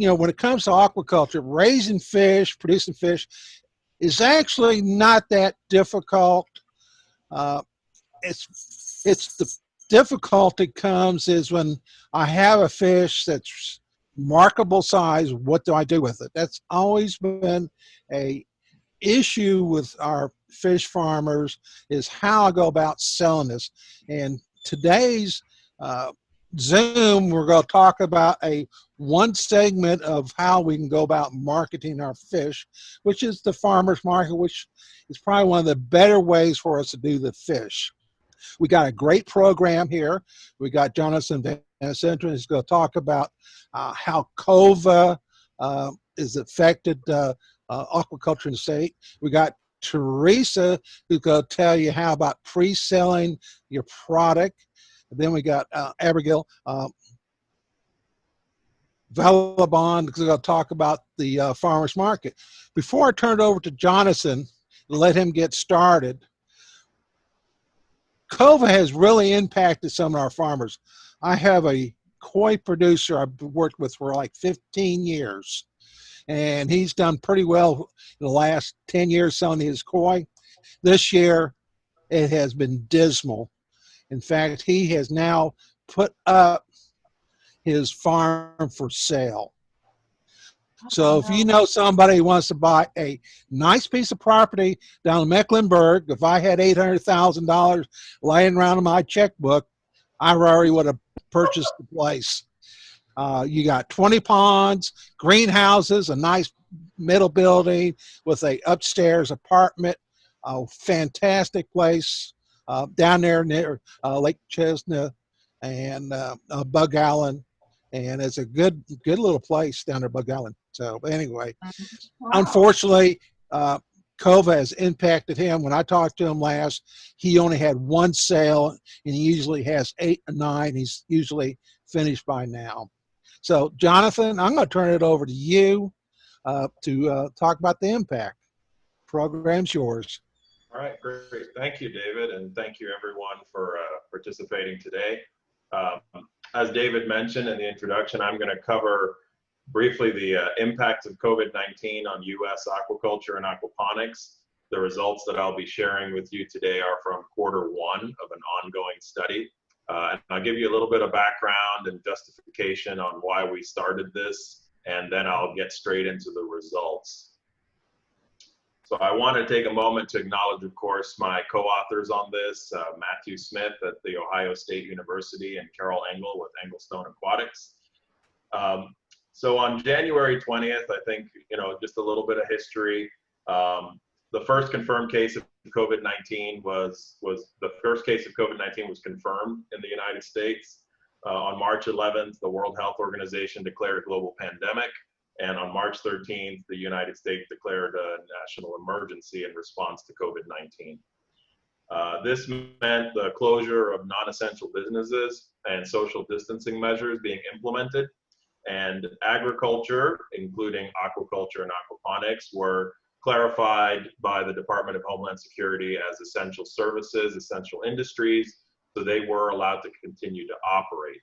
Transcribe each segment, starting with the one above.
you know, when it comes to aquaculture, raising fish, producing fish, is actually not that difficult. Uh, it's it's the difficulty comes is when I have a fish that's markable size. What do I do with it? That's always been a issue with our fish farmers is how I go about selling this. And today's uh, Zoom, we're going to talk about a one segment of how we can go about marketing our fish, which is the farmer's market, which is probably one of the better ways for us to do the fish. We got a great program here. We got Jonathan Van Senten who's going to talk about uh, how COVID uh, is affected uh, uh, aquaculture in the state. We got Teresa who's going to tell you how about pre-selling your product. Then we got uh, Abigail uh, Valabon who's going to talk about the uh, farmer's market. Before I turn it over to Jonathan and let him get started, COVID has really impacted some of our farmers. I have a koi producer I've worked with for like 15 years and he's done pretty well in the last 10 years selling his koi. This year, it has been dismal. In fact, he has now put up his farm for sale. So if you know somebody who wants to buy a nice piece of property down in Mecklenburg, if I had $800,000 laying around in my checkbook, I already would have purchased the place. Uh, you got 20 ponds, greenhouses, a nice middle building with a upstairs apartment, a fantastic place uh, down there near uh, Lake Chesna and uh, uh, Buggs Island. And it's a good, good little place down there, Buggs Island. So anyway, wow. unfortunately, uh, COVID has impacted him. When I talked to him last, he only had one sale, and he usually has eight or nine. He's usually finished by now. So, Jonathan, I'm going to turn it over to you uh, to uh, talk about the impact. Program's yours. All right, great. Thank you, David, and thank you everyone for uh, participating today. Um, as David mentioned in the introduction, I'm going to cover briefly the uh, impacts of COVID-19 on U.S. aquaculture and aquaponics. The results that I'll be sharing with you today are from quarter one of an ongoing study. Uh, and I'll give you a little bit of background and justification on why we started this, and then I'll get straight into the results. So I want to take a moment to acknowledge, of course, my co-authors on this, uh, Matthew Smith at The Ohio State University and Carole Engle with Engle-Stone Aquatics. Um, so on January 20th, I think, you know, just a little bit of history. Um, the first confirmed case of COVID-19 was was the first case of COVID-19 was confirmed in the United States. Uh, on March 11th, the World Health Organization declared a global pandemic, and on March 13th, the United States declared a national emergency in response to COVID-19. Uh, this meant the closure of non-essential businesses and social distancing measures being implemented, and agriculture, including aquaculture and aquaponics, were clarified by the Department of Homeland Security as essential services, essential industries, so they were allowed to continue to operate.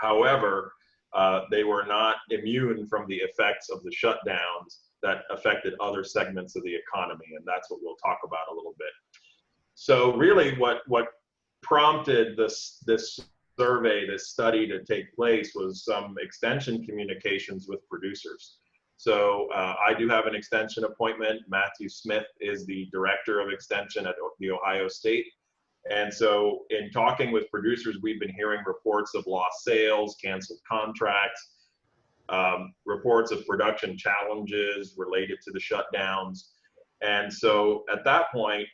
However, uh, they were not immune from the effects of the shutdowns that affected other segments of the economy, and that's what we'll talk about a little bit. So really what, what prompted this, this survey, this study to take place was some extension communications with producers. So uh, I do have an extension appointment. Matthew Smith is the director of extension at the Ohio State. And so in talking with producers, we've been hearing reports of lost sales, canceled contracts, um, reports of production challenges related to the shutdowns. And so at that point,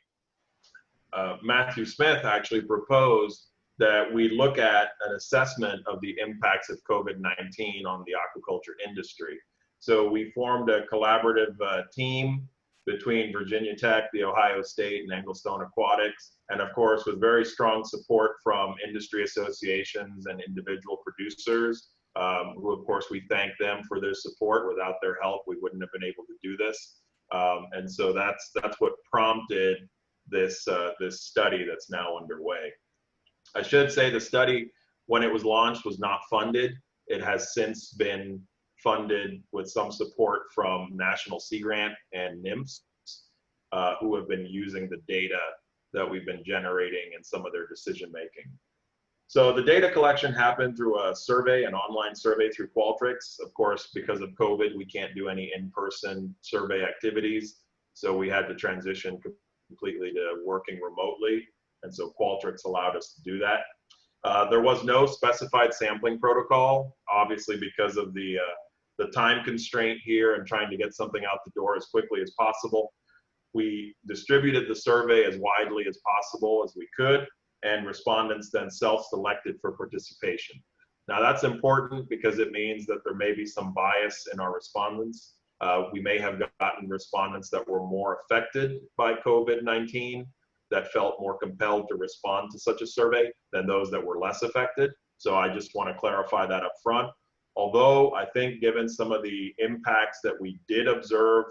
uh, Matthew Smith actually proposed that we look at an assessment of the impacts of COVID-19 on the aquaculture industry. So we formed a collaborative uh, team between Virginia Tech, the Ohio State, and Engle-Stone Aquatics, and of course with very strong support from industry associations and individual producers, um, who of course we thank them for their support. Without their help, we wouldn't have been able to do this. Um, and so that's that's what prompted this uh, this study that's now underway. I should say the study, when it was launched, was not funded. It has since been funded with some support from National Sea Grant and NMFS, uh, who have been using the data that we've been generating in some of their decision making. So the data collection happened through a survey, an online survey through Qualtrics. Of course, because of COVID, we can't do any in-person survey activities. So we had to transition completely to working remotely. And so Qualtrics allowed us to do that. Uh, there was no specified sampling protocol, obviously because of the, uh, the time constraint here and trying to get something out the door as quickly as possible. We distributed the survey as widely as possible as we could, and respondents then self-selected for participation. Now that's important because it means that there may be some bias in our respondents. Uh, we may have gotten respondents that were more affected by COVID-19 that felt more compelled to respond to such a survey than those that were less affected. So I just want to clarify that up front. Although I think given some of the impacts that we did observe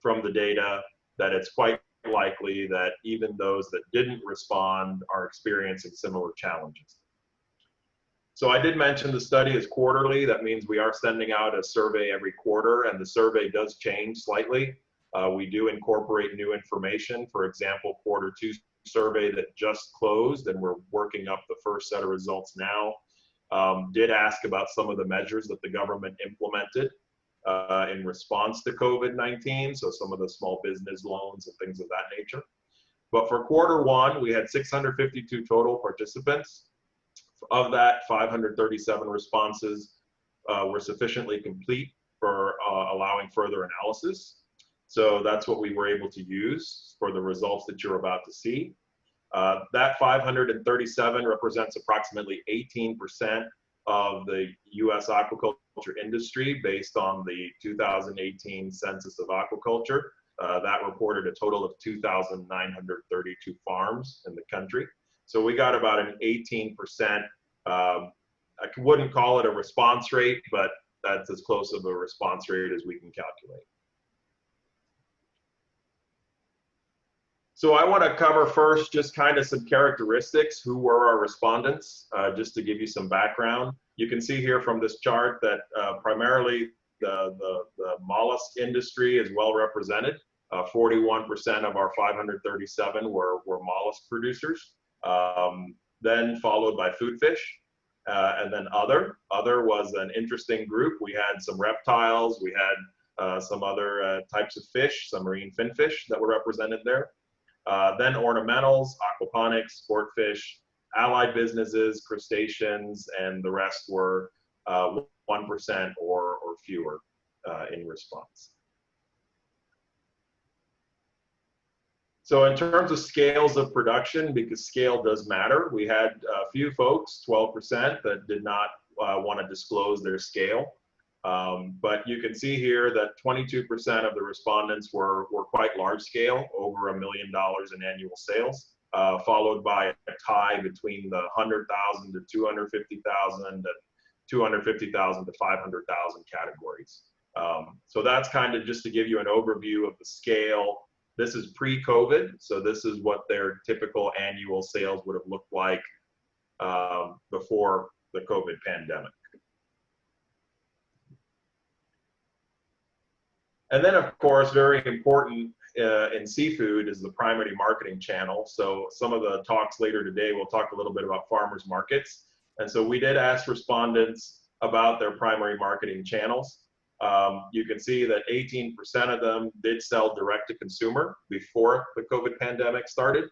from the data, that it's quite likely that even those that didn't respond are experiencing similar challenges. So I did mention the study is quarterly. That means we are sending out a survey every quarter and the survey does change slightly. Uh, we do incorporate new information. For example, quarter two survey that just closed and we're working up the first set of results now um, did ask about some of the measures that the government implemented uh, in response to COVID-19. So some of the small business loans and things of that nature. But for quarter one, we had 652 total participants. Of that, 537 responses uh, were sufficiently complete for uh, allowing further analysis. So that's what we were able to use for the results that you're about to see. Uh, that 537 represents approximately 18% of the U.S. aquaculture industry based on the 2018 Census of Aquaculture. Uh, that reported a total of 2,932 farms in the country. So we got about an 18%, um, I wouldn't call it a response rate, but that's as close of a response rate as we can calculate. So I want to cover first just kind of some characteristics. Who were our respondents? Uh, just to give you some background. You can see here from this chart that uh, primarily the, the, the, mollusk industry is well represented. 41% uh, of our 537 were, were mollusk producers. Um, then followed by food fish. Uh, and then other. Other was an interesting group. We had some reptiles. We had uh, some other uh, types of fish, some marine finfish that were represented there. Uh, then ornamentals, aquaponics, sport fish, allied businesses, crustaceans, and the rest were 1% uh, or, or fewer uh, in response. So in terms of scales of production, because scale does matter, we had a few folks, 12%, that did not uh, want to disclose their scale. Um, but you can see here that 22% of the respondents were, were quite large scale, over a million dollars in annual sales, uh, followed by a tie between the 100,000 to 250,000 and 250,000 to 500,000 categories. Um, so that's kind of just to give you an overview of the scale. This is pre-COVID, so this is what their typical annual sales would have looked like um, before the COVID pandemic. And then, of course, very important uh, in seafood is the primary marketing channel. So some of the talks later today, we'll talk a little bit about farmers markets. And so we did ask respondents about their primary marketing channels. Um, you can see that 18% of them did sell direct to consumer before the COVID pandemic started.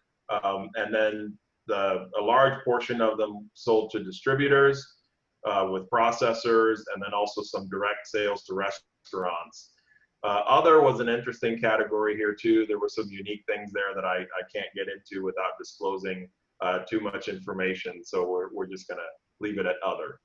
Um, and then the, a large portion of them sold to distributors uh, with processors and then also some direct sales to restaurants. Uh, other was an interesting category here too. There were some unique things there that I, I can't get into without disclosing uh, too much information. So we're, we're just gonna leave it at other.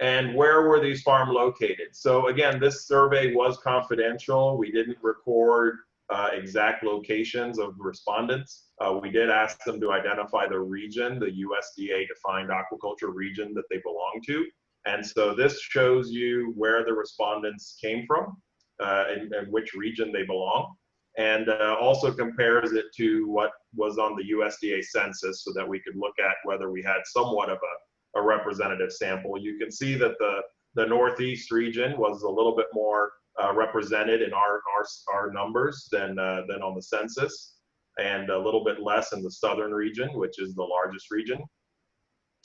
And where were these farms located? So again, this survey was confidential. We didn't record uh, exact locations of respondents. Uh, we did ask them to identify the region, the USDA defined aquaculture region that they belong to. And so this shows you where the respondents came from uh, and, and, which region they belong. And uh, also compares it to what was on the USDA census so that we could look at whether we had somewhat of a representative sample. You can see that the, the Northeast region was a little bit more uh, represented in our, our, our numbers than, uh, than on the census and a little bit less in the Southern region, which is the largest region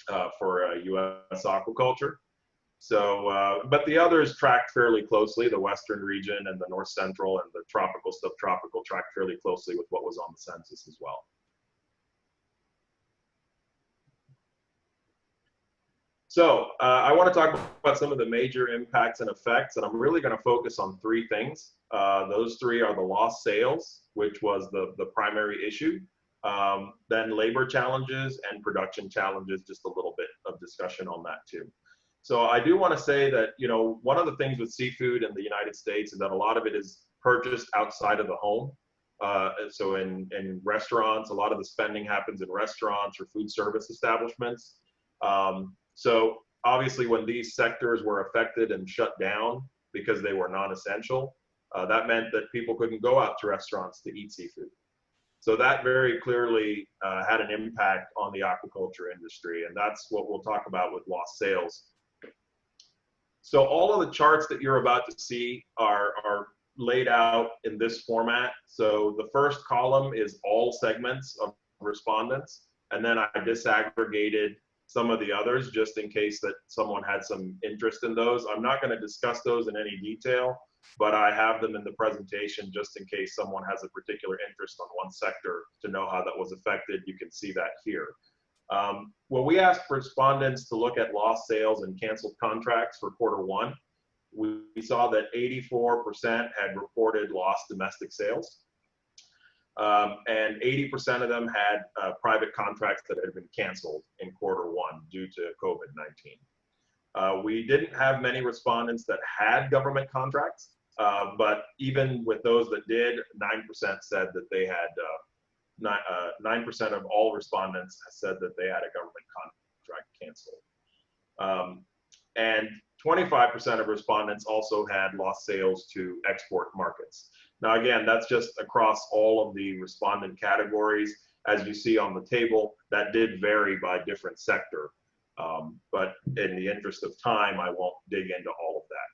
uh, for U.S. Uh, aquaculture. So, uh, but the others tracked fairly closely. The Western region and the North Central and the tropical, subtropical tracked fairly closely with what was on the census as well. So uh, I want to talk about some of the major impacts and effects, and I'm really going to focus on three things. Uh, those three are the lost sales, which was the, the primary issue, um, then labor challenges and production challenges, just a little bit of discussion on that too. So I do want to say that, you know, one of the things with seafood in the United States is that a lot of it is purchased outside of the home. Uh, so in, in restaurants, a lot of the spending happens in restaurants or food service establishments. Um, so obviously when these sectors were affected and shut down because they were non-essential, uh, that meant that people couldn't go out to restaurants to eat seafood. So that very clearly uh, had an impact on the aquaculture industry, and that's what we'll talk about with lost sales. So all of the charts that you're about to see are, are laid out in this format. So the first column is all segments of respondents, and then I disaggregated some of the others just in case that someone had some interest in those. I'm not going to discuss those in any detail, but I have them in the presentation just in case someone has a particular interest on one sector to know how that was affected. You can see that here. Um, when we asked respondents to look at lost sales and canceled contracts for quarter one, we, saw that 84% had reported lost domestic sales. Um, and 80% of them had uh, private contracts that had been canceled in quarter one due to COVID-19. Uh, we didn't have many respondents that had government contracts, uh, but even with those that did, 9% said that they had, 9% uh, of all respondents said that they had a government contract canceled. Um, and 25% of respondents also had lost sales to export markets. Now, again, that's just across all of the respondent categories. As you see on the table, that did vary by different sector. Um, but in the interest of time, I won't dig into all of that.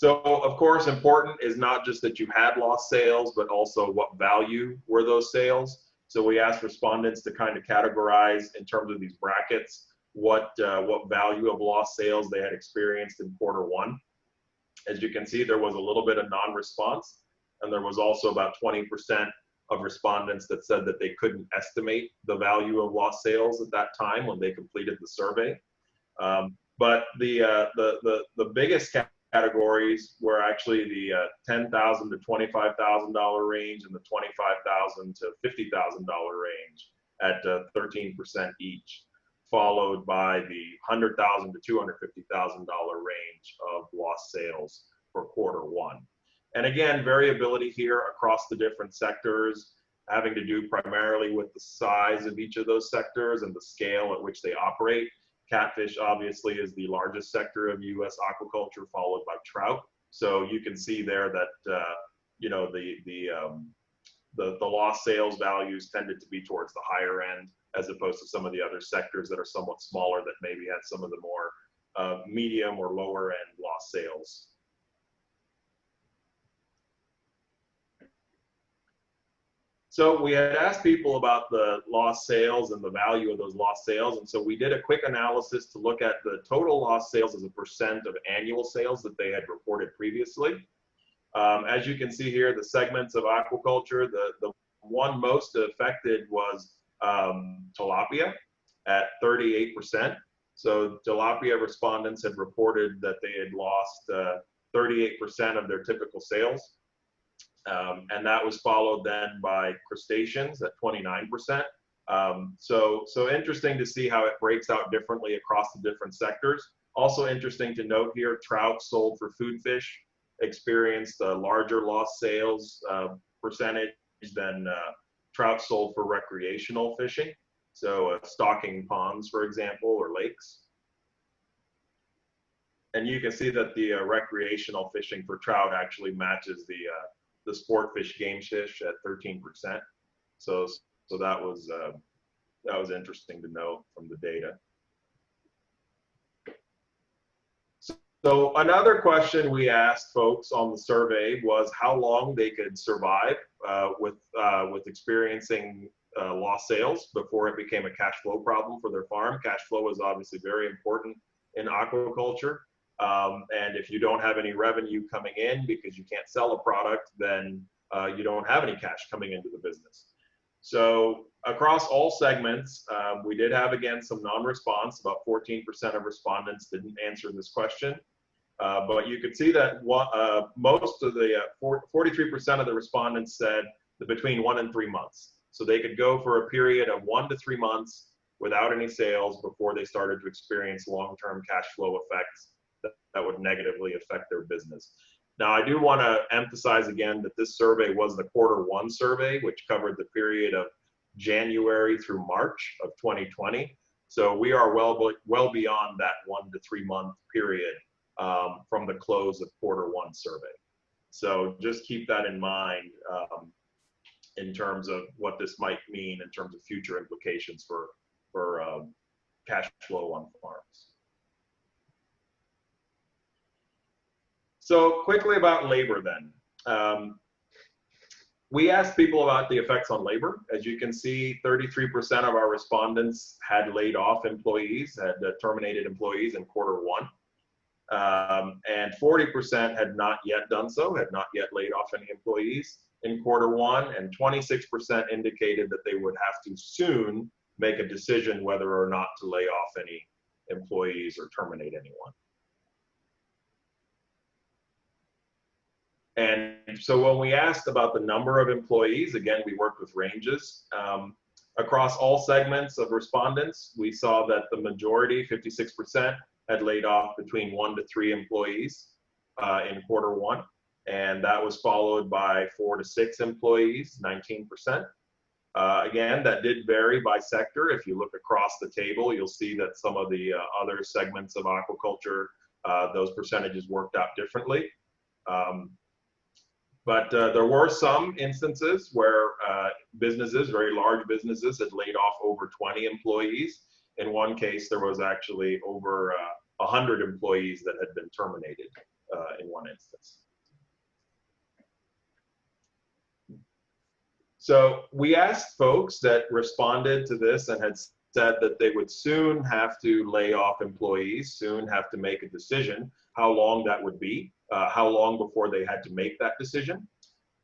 So, of course, important is not just that you had lost sales, but also what value were those sales. So we asked respondents to kind of categorize in terms of these brackets what uh, what value of lost sales they had experienced in quarter one. As you can see, there was a little bit of non-response, and there was also about 20% of respondents that said that they couldn't estimate the value of lost sales at that time when they completed the survey. Um, but the, uh, the, the, the biggest categories were actually the uh, 10,000 to $25,000 range and the 25,000 to $50,000 range at uh, 13% each followed by the 100,000 to $250,000 range of lost sales for quarter one. And again, variability here across the different sectors, having to do primarily with the size of each of those sectors and the scale at which they operate. Catfish obviously is the largest sector of U.S. aquaculture, followed by trout. So you can see there that uh, you know the the um, the the lost sales values tended to be towards the higher end as opposed to some of the other sectors that are somewhat smaller that maybe had some of the more uh, medium or lower end lost sales. So we had asked people about the lost sales and the value of those lost sales. And so we did a quick analysis to look at the total lost sales as a percent of annual sales that they had reported previously. Um, as you can see here, the segments of aquaculture, the, the one most affected was um, tilapia at 38%. So tilapia respondents had reported that they had lost 38% uh, of their typical sales. Um, and that was followed then by crustaceans at 29%. Um, so, so interesting to see how it breaks out differently across the different sectors. Also interesting to note here, trout sold for food fish experienced a larger lost sales uh, percentage than uh, trout sold for recreational fishing. So uh, stocking ponds, for example, or lakes. And you can see that the uh, recreational fishing for trout actually matches the uh, the sport fish game fish at 13%. So so that was uh, that was interesting to know from the data. So another question we asked folks on the survey was how long they could survive uh, with uh, with experiencing uh, lost sales before it became a cash flow problem for their farm. Cash flow is obviously very important in aquaculture. Um, and if you don't have any revenue coming in because you can't sell a product, then uh, you don't have any cash coming into the business. So across all segments, um, we did have again some non-response. About 14% of respondents didn't answer this question. Uh, but you could see that one, uh, most of the 43% uh, of the respondents said between one and three months. So they could go for a period of one to three months without any sales before they started to experience long-term cash flow effects that, that would negatively affect their business. Now, I do want to emphasize again that this survey was the quarter one survey, which covered the period of January through March of 2020. So we are well, well beyond that one to three month period um, from the close of quarter one survey. So just keep that in mind um, in terms of what this might mean in terms of future implications for, for um, cash flow on farms. So quickly about labor then. Um, we asked people about the effects on labor. As you can see, 33% of our respondents had laid off employees, had uh, terminated employees in quarter one. Um, and 40% had not yet done so, had not yet laid off any employees in quarter one, and 26% indicated that they would have to soon make a decision whether or not to lay off any employees or terminate anyone. And so when we asked about the number of employees, again, we worked with ranges. Um, across all segments of respondents, we saw that the majority, 56%, had laid off between one to three employees uh, in quarter one. And that was followed by four to six employees, 19%. Uh, again, that did vary by sector. If you look across the table, you'll see that some of the uh, other segments of aquaculture, uh, those percentages worked out differently. Um, but uh, there were some instances where uh, businesses, very large businesses, had laid off over 20 employees. In one case, there was actually over uh, 100 employees that had been terminated uh, in one instance. So we asked folks that responded to this and had said that they would soon have to lay off employees, soon have to make a decision, how long that would be uh, how long before they had to make that decision.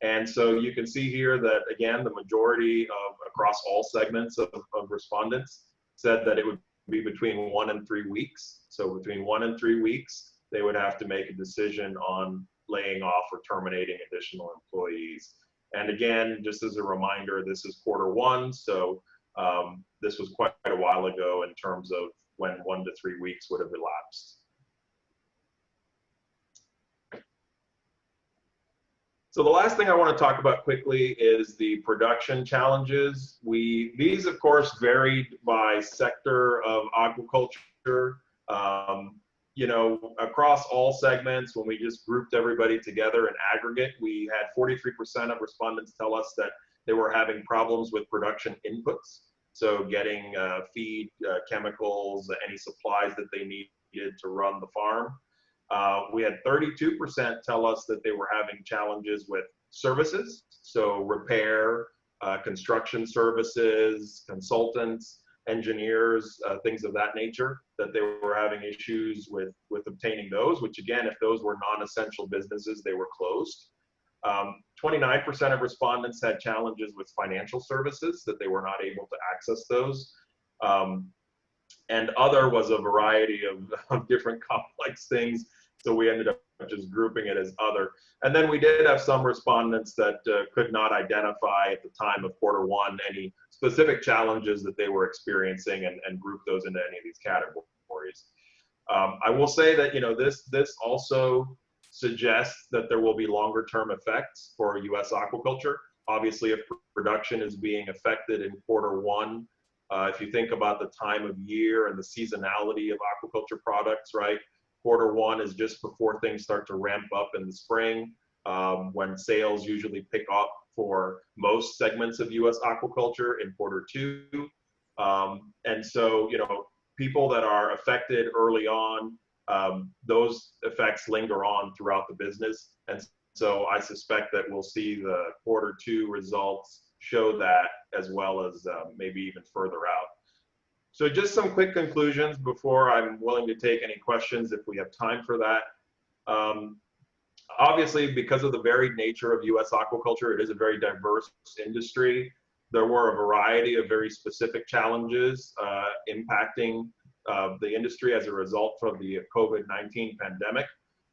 And so you can see here that, again, the majority of across all segments of, of respondents said that it would be between one and three weeks. So between one and three weeks, they would have to make a decision on laying off or terminating additional employees. And again, just as a reminder, this is quarter one, so um, this was quite a while ago in terms of when one to three weeks would have elapsed. So the last thing I want to talk about quickly is the production challenges. We these of course varied by sector of aquaculture. Um, you know, across all segments, when we just grouped everybody together in aggregate, we had 43% of respondents tell us that they were having problems with production inputs. So getting uh, feed, uh, chemicals, any supplies that they needed to run the farm. Uh, we had 32% tell us that they were having challenges with services, so repair, uh, construction services, consultants, engineers, uh, things of that nature, that they were having issues with, with obtaining those, which again, if those were non-essential businesses, they were closed. 29% um, of respondents had challenges with financial services, that they were not able to access those. Um, and other was a variety of, of different complex things so we ended up just grouping it as other. And then we did have some respondents that uh, could not identify at the time of quarter one any specific challenges that they were experiencing and, and group those into any of these categories. Um, I will say that, you know, this, this also suggests that there will be longer term effects for US aquaculture. Obviously, if production is being affected in quarter one, uh, if you think about the time of year and the seasonality of aquaculture products, right? Quarter one is just before things start to ramp up in the spring, um, when sales usually pick up for most segments of U.S. aquaculture in quarter two. Um, and so, you know, people that are affected early on, um, those effects linger on throughout the business. And so I suspect that we'll see the quarter two results show that as well as uh, maybe even further out. So just some quick conclusions before I'm willing to take any questions if we have time for that. Um, obviously, because of the varied nature of U.S. aquaculture, it is a very diverse industry. There were a variety of very specific challenges uh, impacting uh, the industry as a result of the COVID-19 pandemic.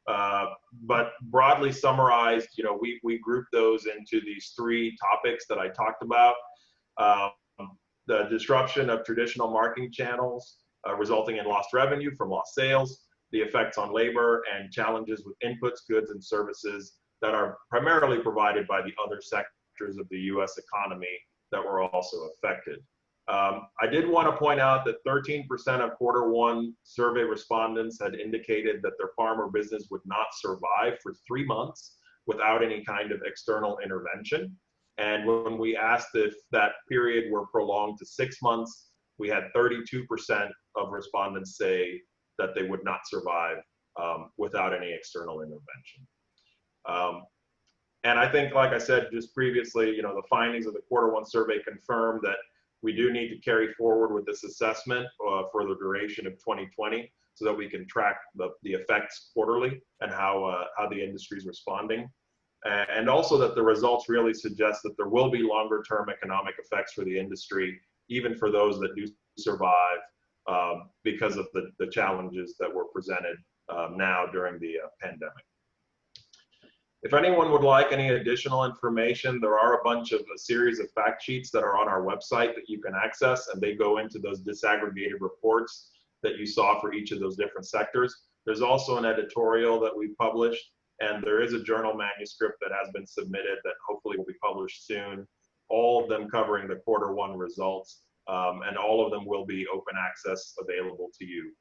Uh, but broadly summarized, you know, we, we group those into these three topics that I talked about. The disruption of traditional marketing channels uh, resulting in lost revenue from lost sales, the effects on labor, and challenges with inputs, goods, and services that are primarily provided by the other sectors of the US economy that were also affected. Um, I did want to point out that 13% of quarter one survey respondents had indicated that their farm or business would not survive for three months without any kind of external intervention. And when we asked if that period were prolonged to six months, we had 32% of respondents say that they would not survive um, without any external intervention. Um, and I think, like I said just previously, you know, the findings of the quarter one survey confirm that we do need to carry forward with this assessment uh, for the duration of 2020 so that we can track the, the effects quarterly and how, uh, how the industry is responding and also that the results really suggest that there will be longer term economic effects for the industry, even for those that do survive um, because of the, the challenges that were presented um, now during the uh, pandemic. If anyone would like any additional information, there are a bunch of a series of fact sheets that are on our website that you can access, and they go into those disaggregated reports that you saw for each of those different sectors. There's also an editorial that we published and there is a journal manuscript that has been submitted that hopefully will be published soon, all of them covering the quarter one results, um, and all of them will be open access available to you.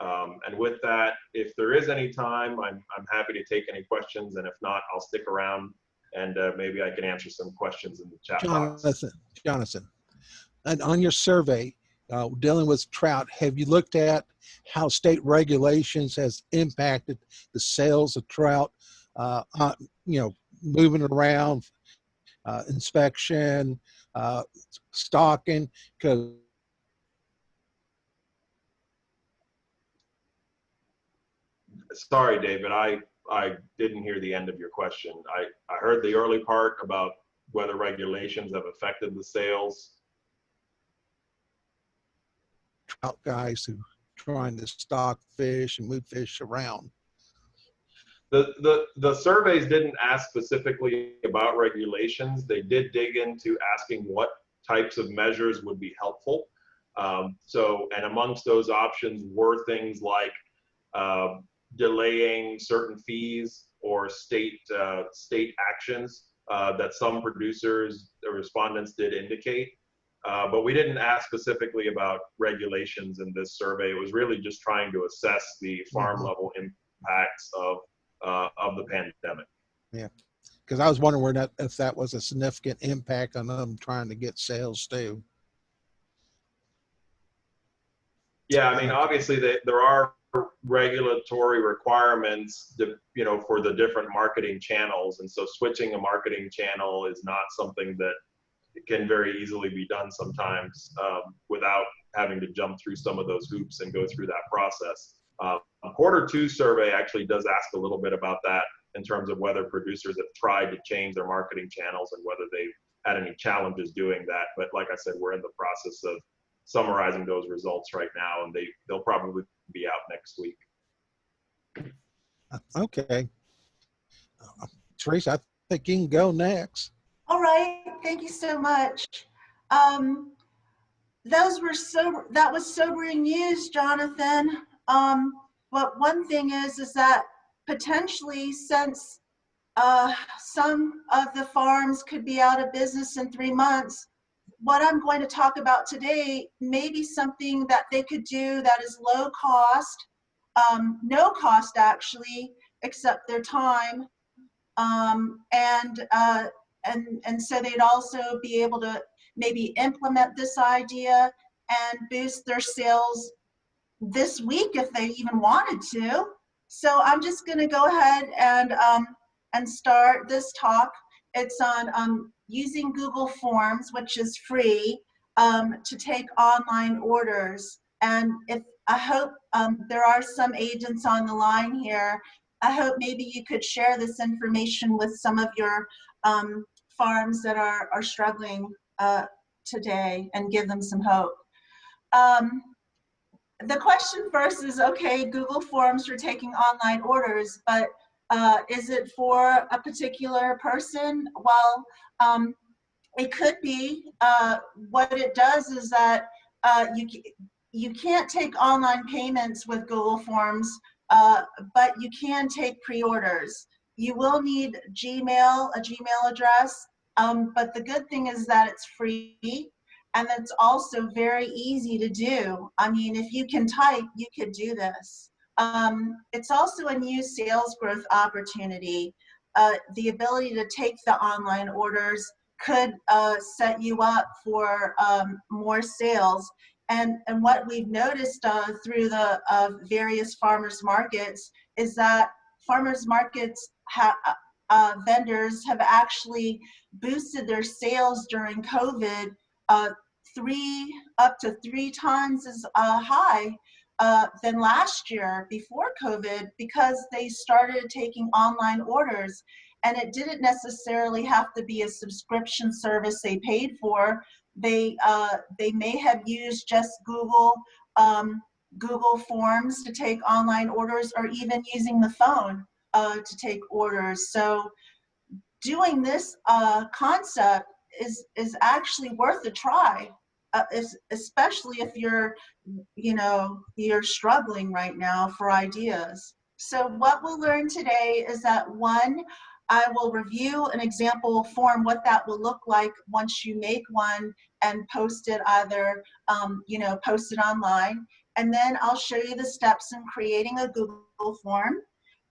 Um, and with that, if there is any time, I'm, I'm happy to take any questions, and if not, I'll stick around and uh, maybe I can answer some questions in the chat Jonathan, box. Jonathan, and on your survey, uh, dealing with trout, have you looked at how state regulations has impacted the sales of trout, uh, uh, you know, moving around, uh, inspection, uh, stocking, because Sorry, David, I, I didn't hear the end of your question. I, I heard the early part about whether regulations have affected the sales. Trout guys who trying to stock fish and move fish around. The, the, the surveys didn't ask specifically about regulations. They did dig into asking what types of measures would be helpful. Um, so, and amongst those options were things like uh, delaying certain fees or state uh, state actions uh, that some producers, the respondents did indicate. Uh, but we didn't ask specifically about regulations in this survey. It was really just trying to assess the farm mm-hmm. level impacts of uh, of the pandemic. Yeah, because I was wondering where that, if that was a significant impact on them trying to get sales too. Yeah, I mean, obviously they, there are regulatory requirements, to, you know, for the different marketing channels, and so switching a marketing channel is not something that can very easily be done sometimes um, without having to jump through some of those hoops and go through that process. Uh, a quarter two survey actually does ask a little bit about that in terms of whether producers have tried to change their marketing channels and whether they've had any challenges doing that. But like I said, we're in the process of summarizing those results right now, and they they'll probably be out next week. Okay, uh, Teresa, I think you can go next. All right, thank you so much. Um, those were so, that was sobering news, Jonathan. Um, but one thing is, is that potentially since uh, some of the farms could be out of business in three months, what I'm going to talk about today may be something that they could do that is low cost, um, no cost actually, except their time, um, and uh, and, and so they'd also be able to maybe implement this idea and boost their sales this week if they even wanted to. So I'm just going to go ahead and um, and start this talk. It's on um, using Google Forms, which is free, um, to take online orders. And if I hope um, there are some agents on the line here, I hope maybe you could share this information with some of your um, farms that are, are struggling uh, today and give them some hope. Um, the question first is, okay, Google Forms for taking online orders, but uh, is it for a particular person? Well, um, it could be. Uh, what it does is that uh, you, you can't take online payments with Google Forms, uh, but you can take pre-orders. You will need Gmail, a Gmail address, um, but the good thing is that it's free and it's also very easy to do. I mean, if you can type, you could do this. Um, it's also a new sales growth opportunity. Uh, the ability to take the online orders could uh, set you up for um, more sales. And, and what we've noticed uh, through the uh, various farmers markets is that farmers markets have uh, vendors have actually boosted their sales during COVID uh, three up to three times as uh, high uh, than last year before COVID because they started taking online orders and it didn't necessarily have to be a subscription service they paid for. They, uh, they may have used just Google, um, Google Forms to take online orders or even using the phone uh, to take orders. So doing this uh, concept is, is actually worth a try uh, especially if you're, you know, you're struggling right now for ideas. So what we'll learn today is that one, I will review an example form, what that will look like once you make one and post it either, um, you know, post it online. And then I'll show you the steps in creating a Google form.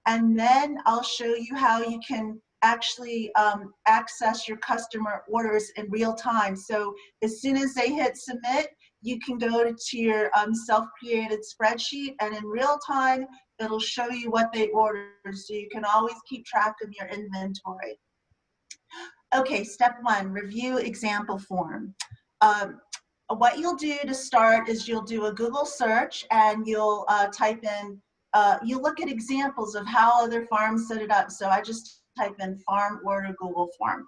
And then I'll show you how you can actually um, access your customer orders in real time. So as soon as they hit submit, you can go to your um, self-created spreadsheet and in real time, it'll show you what they ordered. So you can always keep track of your inventory. Okay, step one, review example form. Um, what you'll do to start is you'll do a Google search and you'll uh, type in, uh, you look at examples of how other farms set it up. So I just type in farm order Google form.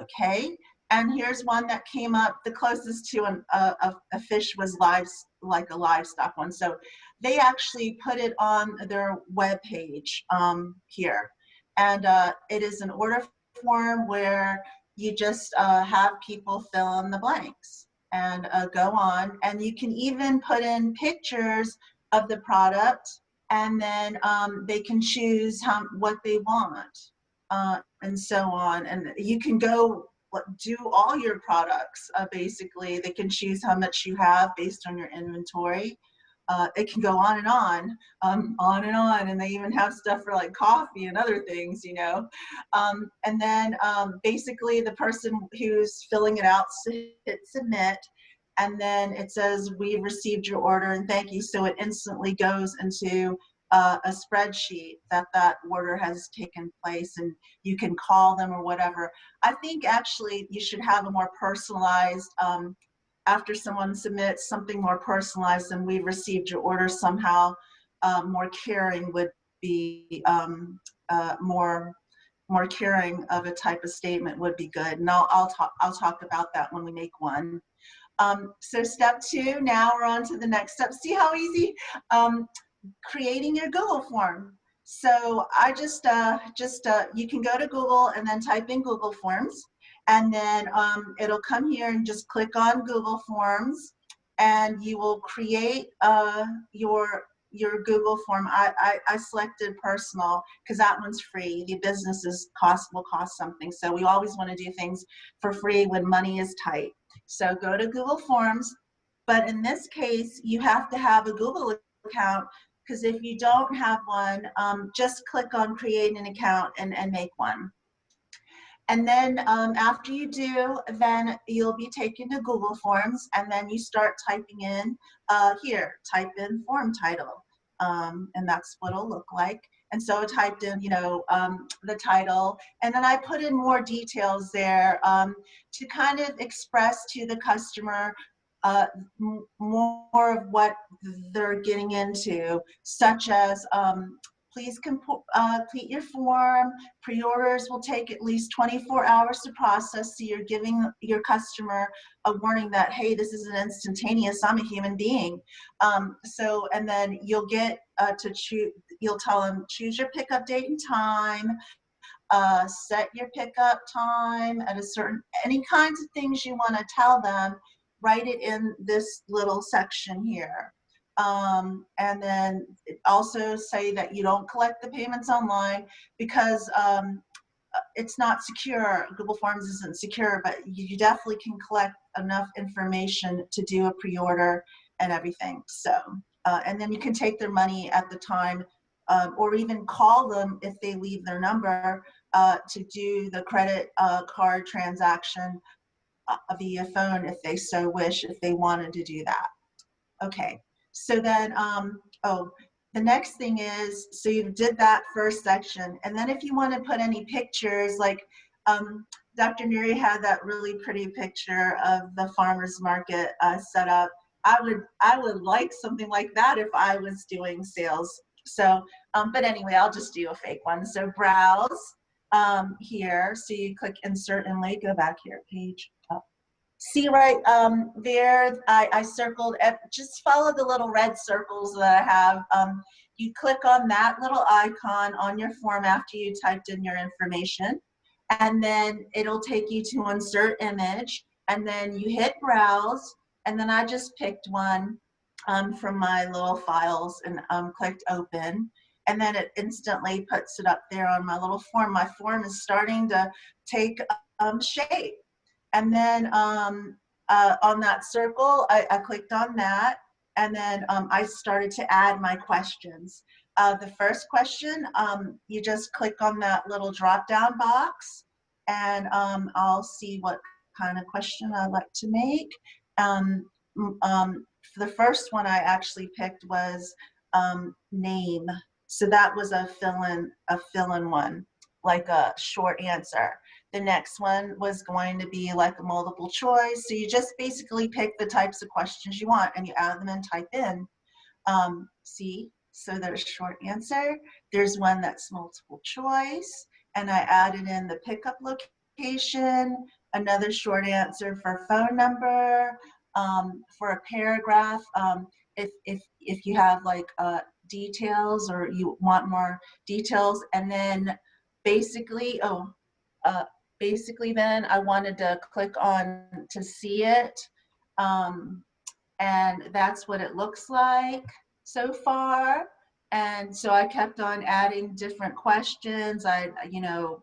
Okay, and here's one that came up, the closest to an, a, a fish was live, like a livestock one. So they actually put it on their web page um, here. And uh, it is an order form where you just uh, have people fill in the blanks and uh, go on. And you can even put in pictures of the product and then um, they can choose how, what they want uh, and so on. And you can go do all your products, uh, basically. They can choose how much you have based on your inventory. Uh, it can go on and on, um, on and on, and they even have stuff for like coffee and other things, you know. Um, and then um, basically the person who's filling it out hit submit, and then it says, we've received your order and thank you. So it instantly goes into uh, a spreadsheet that that order has taken place and you can call them or whatever. I think actually you should have a more personalized, um, after someone submits something more personalized and we've received your order somehow, uh, more caring would be um, uh, more more caring of a type of statement would be good. And I'll, I'll, talk, I'll talk about that when we make one. Um, so step two, now we're on to the next step. See how easy? Um, creating your Google form. So I just, uh, just uh, you can go to Google and then type in Google Forms and then um, it'll come here and just click on Google Forms and you will create uh, your your Google form. I, I, I selected personal because that one's free. The businesses cost will cost something. So we always want to do things for free when money is tight. So go to Google Forms, but in this case, you have to have a Google account because if you don't have one, um, just click on create an account and, and make one. And then um, after you do, then you'll be taken to Google Forms and then you start typing in uh, here, type in form title. Um, and that's what it'll look like. And so I typed in, you know, um, the title, and then I put in more details there um, to kind of express to the customer uh, more of what they're getting into, such as um, please uh, complete your form. Pre-orders will take at least 24 hours to process, so you're giving your customer a warning that, hey, this is an instantaneous, I'm a human being. Um, so, and then you'll get uh, to choose, you'll tell them, choose your pickup date and time, uh, set your pickup time at a certain, any kinds of things you want to tell them, write it in this little section here. Um, and then also say that you don't collect the payments online because um, uh, it's not secure. Google Forms isn't secure, but you definitely can collect enough information to do a pre-order and everything. So, uh, and then you can take their money at the time um, or even call them if they leave their number uh, to do the credit uh, card transaction uh, via phone if they so wish, if they wanted to do that. Okay, so then, um, oh, the next thing is, so you did that first section. And then if you want to put any pictures, like um, Dr. Nuri had that really pretty picture of the farmer's market uh, set up. I would, I would like something like that if I was doing sales. So, um, but anyway, I'll just do a fake one. So browse um, here. So you click insert and link, go back here, page see right um, there, I, I circled, just follow the little red circles that I have. Um, you click on that little icon on your form after you typed in your information, and then it'll take you to insert image, and then you hit browse, and then I just picked one um, from my little files and um, clicked open and then it instantly puts it up there on my little form. My form is starting to take um, shape. And then um, uh, on that circle, I, I, clicked on that. And then um, I started to add my questions. Uh, the first question, um, you just click on that little drop down box and um, I'll see what kind of question I'd like to make. Um, um, the first one I actually picked was name. So that was a fill-in a fill-in one, like a short answer. The next one was going to be like a multiple choice. So you just basically pick the types of questions you want and you add them and type in. Um, see, so there's short answer. There's one that's multiple choice. And I added in the pickup location, another short answer for phone number, um, for a paragraph. Um, if, if, if you have like uh, details or you want more details and then basically, oh, uh, basically then I wanted to click on to see it. Um, and that's what it looks like so far. And so I kept on adding different questions. I, you know,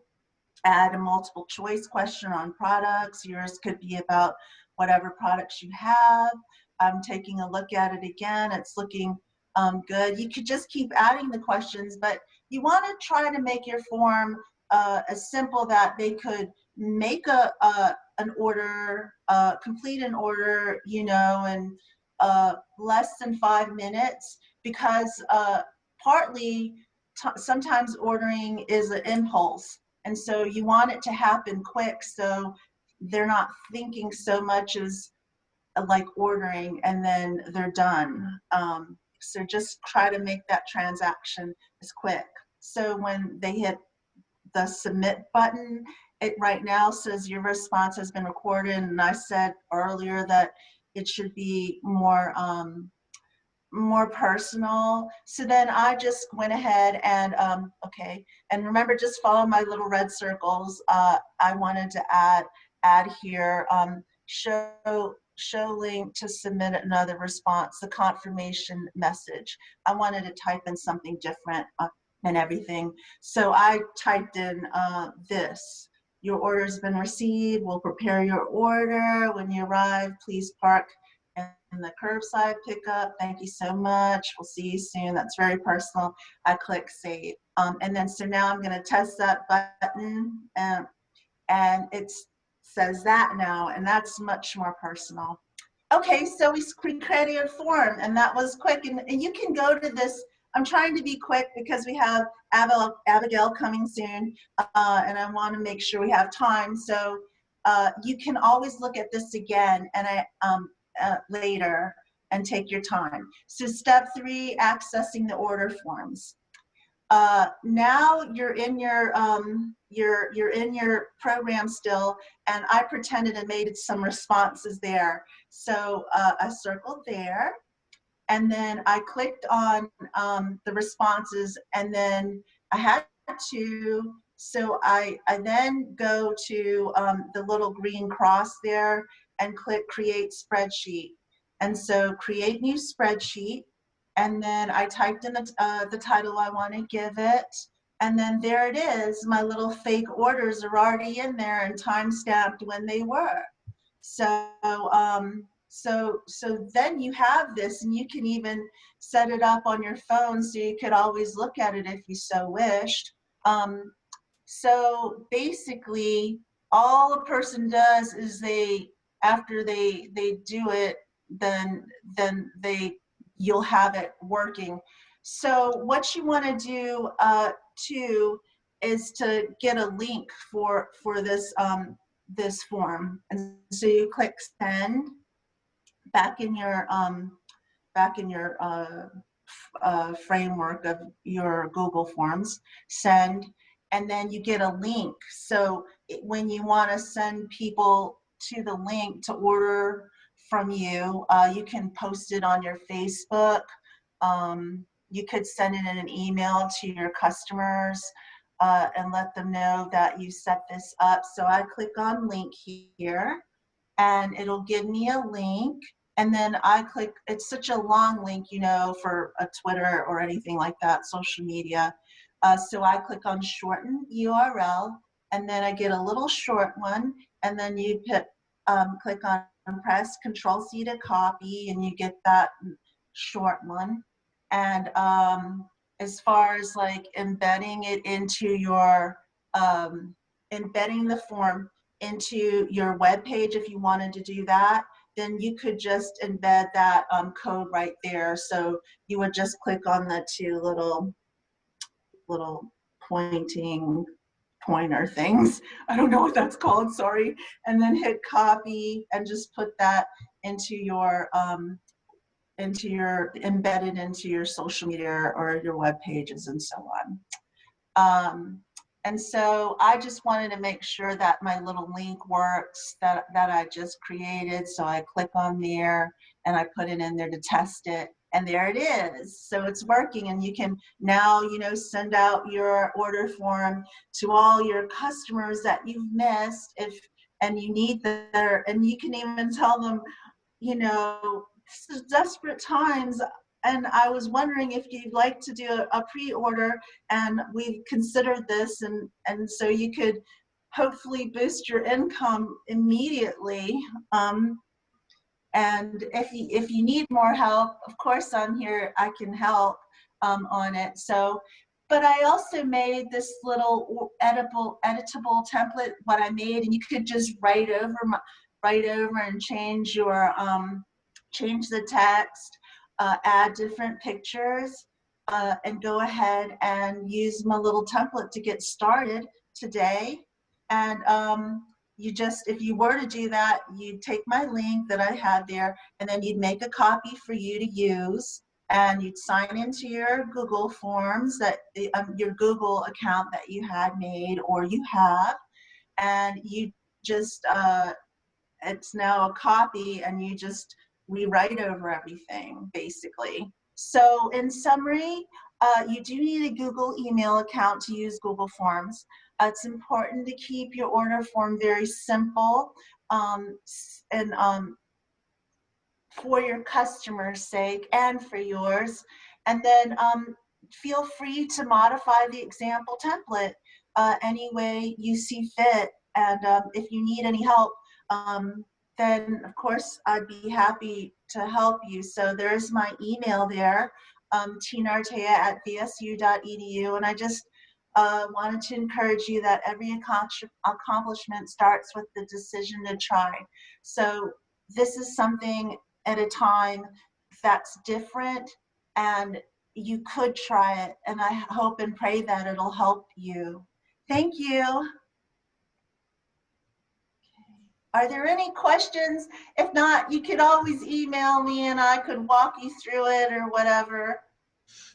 add a multiple choice question on products. Yours could be about whatever products you have. I'm taking a look at it again. It's looking um, good. You could just keep adding the questions, but you want to try to make your form uh, as simple that they could make a, a an order, uh, complete an order, you know, in uh, less than five minutes because uh, partly sometimes ordering is an impulse. And so you want it to happen quick so they're not thinking so much as uh, like ordering and then they're done. Um, so just try to make that transaction as quick. So when they hit the submit button. It right now says your response has been recorded and I said earlier that it should be more um, more personal. So then I just went ahead and, um, okay, and remember just follow my little red circles. Uh, I wanted to add, add here, um, show, show link to submit another response, the confirmation message. I wanted to type in something different. Uh, and everything. So I typed in uh, this. Your order has been received. We'll prepare your order. When you arrive, please park in the curbside pickup. Thank you so much. We'll see you soon. That's very personal. I click save. Um, and then so now I'm going to test that button. And and it says that now, and that's much more personal. Okay, so we created a form, and that was quick. And, and you can go to this. I'm trying to be quick because we have Abigail, coming soon, uh, and I want to make sure we have time. So uh, you can always look at this again and I, um, uh, later and take your time. So step three, accessing the order forms. Uh, now you're in your um, you're you're in your program still, and I pretended and made some responses there. So uh, I circled there, and then I clicked on um, the responses, and then I had to. So I I then go to um, the little green cross there and click Create Spreadsheet, and so create new spreadsheet and then I typed in the, uh, the title I want to give it. And then there it is. My little fake orders are already in there and time stamped when they were. So, um, so, so then you have this and you can even set it up on your phone so you could always look at it if you so wished. Um, so basically all a person does is they, after they, they do it, then, then they you'll have it working. So what you want to do uh, too is to get a link for for this um, this form, and so you click send back in your um, back in your uh, uh, framework of your Google Forms, send, and then you get a link. So when you want to send people to the link to order from you. Uh, you can post it on your Facebook. Um, you could send it in an email to your customers uh, and let them know that you set this up. So I click on link here and it'll give me a link and then I click, it's such a long link, you know, for a Twitter or anything like that, social media. Uh, so I click on shorten URL and then I get a little short one and then you put, um, click on press Control C to copy and you get that short one. And um, as far as like embedding it into your, um, embedding the form into your web page, if you wanted to do that, then you could just embed that um, code right there. So you would just click on the two little, little pointing pointer things. I don't know what that's called, sorry. And then hit copy and just put that into your, um, into your, embedded into your social media or your web pages and so on. Um, and so I just wanted to make sure that my little link works that, that I just created. So I click on there and I put it in there to test it and there it is. So it's working and you can now, you know, send out your order form to all your customers that you've missed if, and you need their, and you can even tell them, you know, this is desperate times and I was wondering if you'd like to do a, pre-order and we've considered this and, and so you could hopefully boost your income immediately. Um, and if you, if you need more help, of course I'm here, I can help um, on it. So, but I also made this little editable, editable template, what I made, and you could just write over, my, write over and change your, um, change the text, uh, add different pictures, uh, and go ahead and use my little template to get started today. And um, you just, if you were to do that, you'd take my link that I had there and then you'd make a copy for you to use and you'd sign into your Google Forms that um, your Google account that you had made or you have and you just, uh, it's now a copy and you just rewrite over everything basically. So in summary, uh, you do need a Google email account to use Google Forms. Uh, it's important to keep your order form very simple um, and um, for your customer's sake and for yours. And then um, feel free to modify the example template uh, any way you see fit. And um, if you need any help, um, then of course I'd be happy to help you. So there's my email there, um, tinartea at vsu.edu. And I just uh, wanted to encourage you that every accomplishment starts with the decision to try. So this is something at a time that's different and you could try it. And I hope and pray that it'll help you. Thank you. Are there any questions? If not, you could always email me and I could walk you through it or whatever.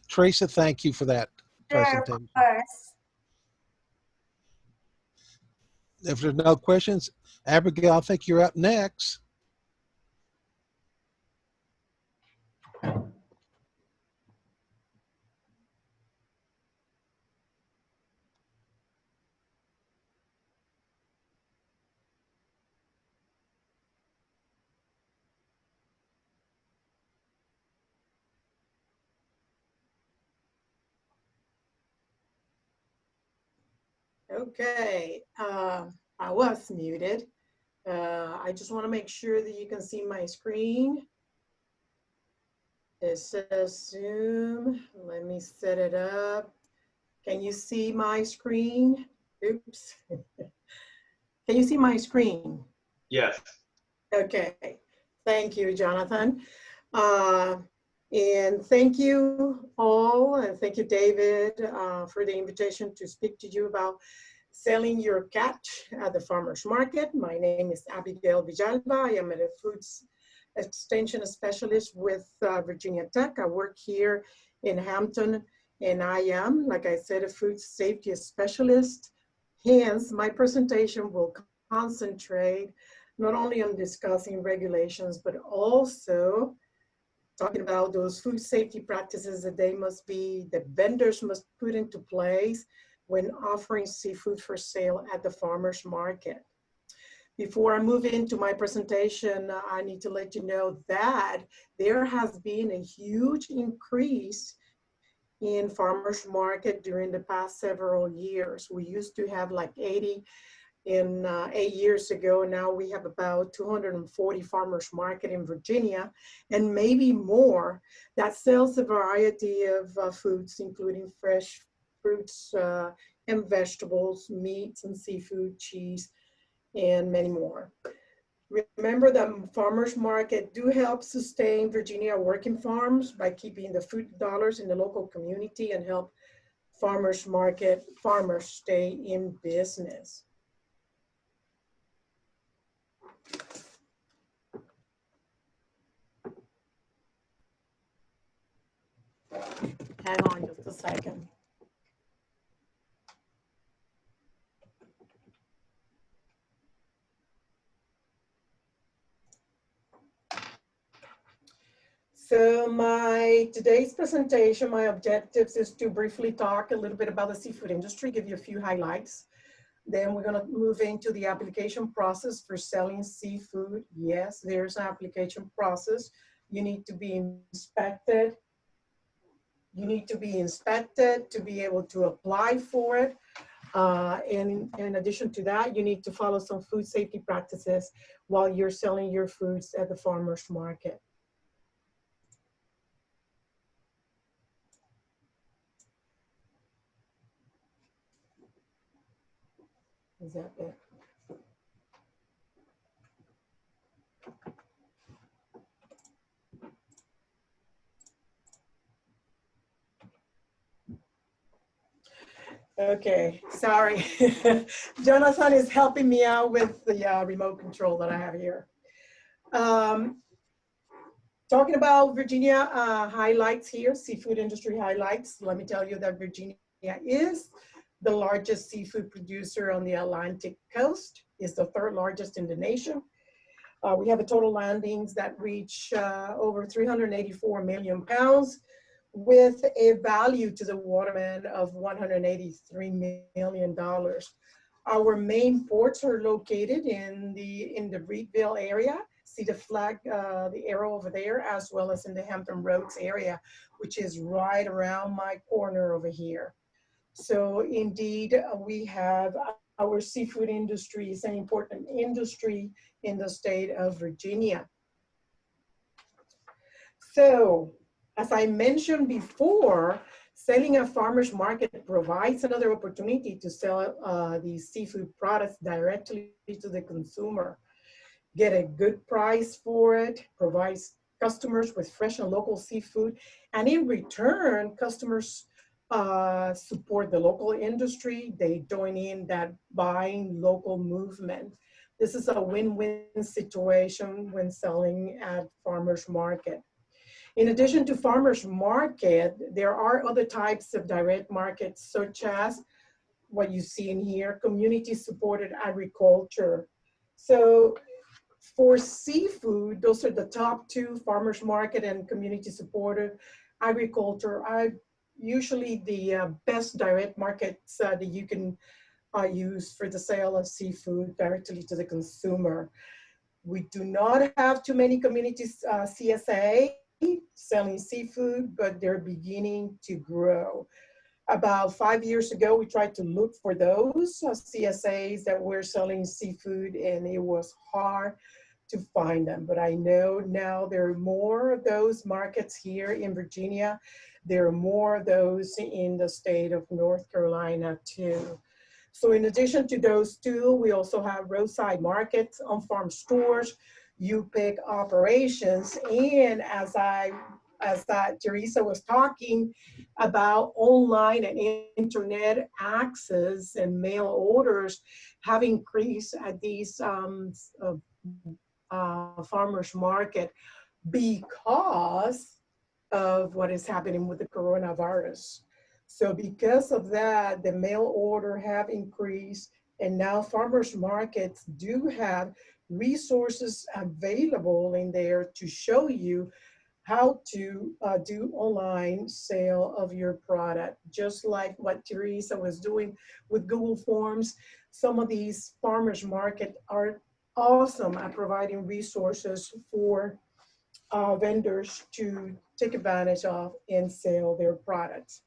Teresa, thank you for that Sure, of presentation. course. If there's no questions, Abigail, I think you're up next. Okay, uh, I was muted. Uh, I just want to make sure that you can see my screen. It says Zoom. Let me set it up. Can you see my screen? Oops. Can you see my screen? Yes. Okay, thank you, Jonathan. Uh, and thank you all, and thank you, David, uh, for the invitation to speak to you about selling your catch at the farmer's market. My name is Abigail Villalba. I am a foods extension specialist with uh, Virginia Tech. I work here in Hampton, and I am, like I said, a food safety specialist. Hence, my presentation will concentrate not only on discussing regulations, but also talking about those food safety practices that they must be, the vendors must put into place when offering seafood for sale at the farmer's market. Before I move into my presentation, uh, I need to let you know that there has been a huge increase in farmer's market during the past several years. We used to have like 80 in uh, eight years ago. Now we have about 240 farmers market in Virginia and maybe more that sells a variety of uh, foods, including fresh fruits uh, and vegetables, meats and seafood, cheese, and many more. Remember that farmers market do help sustain Virginia working farms by keeping the food dollars in the local community and help farmers market farmers stay in business. Hang on just a second. So my today's presentation, my objectives is to briefly talk a little bit about the seafood industry, give you a few highlights. Then we're gonna move into the application process for selling seafood. Yes, there's an application process. You need to be inspected. You need to be inspected to be able to apply for it. Uh, and in addition to that, you need to follow some food safety practices while you're selling your foods at the farmer's market. Is that it? Okay, sorry. Jonathan is helping me out with the uh, remote control that I have here. Um, talking about Virginia uh, highlights here, seafood industry highlights. Let me tell you that Virginia is the largest seafood producer on the Atlantic coast, is the third largest in the nation. Uh, we have a total landings that reach uh, over 384 million pounds with a value to the waterman of $183 million. Our main ports are located in the, in the Reedville area. See the flag, uh, the arrow over there, as well as in the Hampton Roads area, which is right around my corner over here. So indeed, uh, we have our seafood industry is an important industry in the state of Virginia. So as I mentioned before, Selling at farmer's market provides another opportunity to sell uh, these seafood products directly to the consumer. Get a good price for it, provides customers with fresh and local seafood, and in return, customers uh, support the local industry. They join in that buying local movement. This is a win-win situation when selling at farmer's market. In addition to farmer's market, there are other types of direct markets such as what you see in here, community supported agriculture. So for seafood, those are the top two, farmer's market and community supported agriculture are usually the uh, best direct markets uh, that you can uh, use for the sale of seafood directly to the consumer. We do not have too many communities uh, CSA selling seafood, but they're beginning to grow. About five years ago, we tried to look for those uh, CSAs that were selling seafood and it was hard to find them. But I know now there are more of those markets here in Virginia. There are more of those in the state of North Carolina too. So in addition to those two, we also have roadside markets, on-farm stores, U-pick operations, and as I as that Teresa was talking about online and internet access and mail orders have increased at these um, uh, uh, farmers market because of what is happening with the coronavirus. So because of that, the mail order have increased and now farmers markets do have resources available in there to show you how to uh, do online sale of your product, just like what Teresa was doing with Google Forms. Some of these farmers market are awesome at providing resources for uh, vendors to take advantage of and sell their products.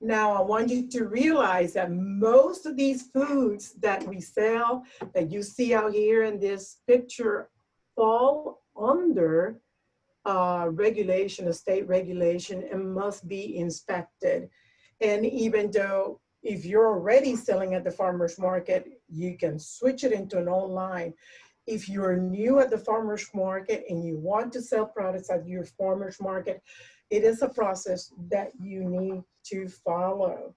Now, I want you to realize that most of these foods that we sell, that you see out here in this picture, fall under uh, regulation, a state regulation, and must be inspected. And even though if you're already selling at the farmer's market, you can switch it into an online. If you're new at the farmer's market and you want to sell products at your farmer's market, it is a process that you need to follow.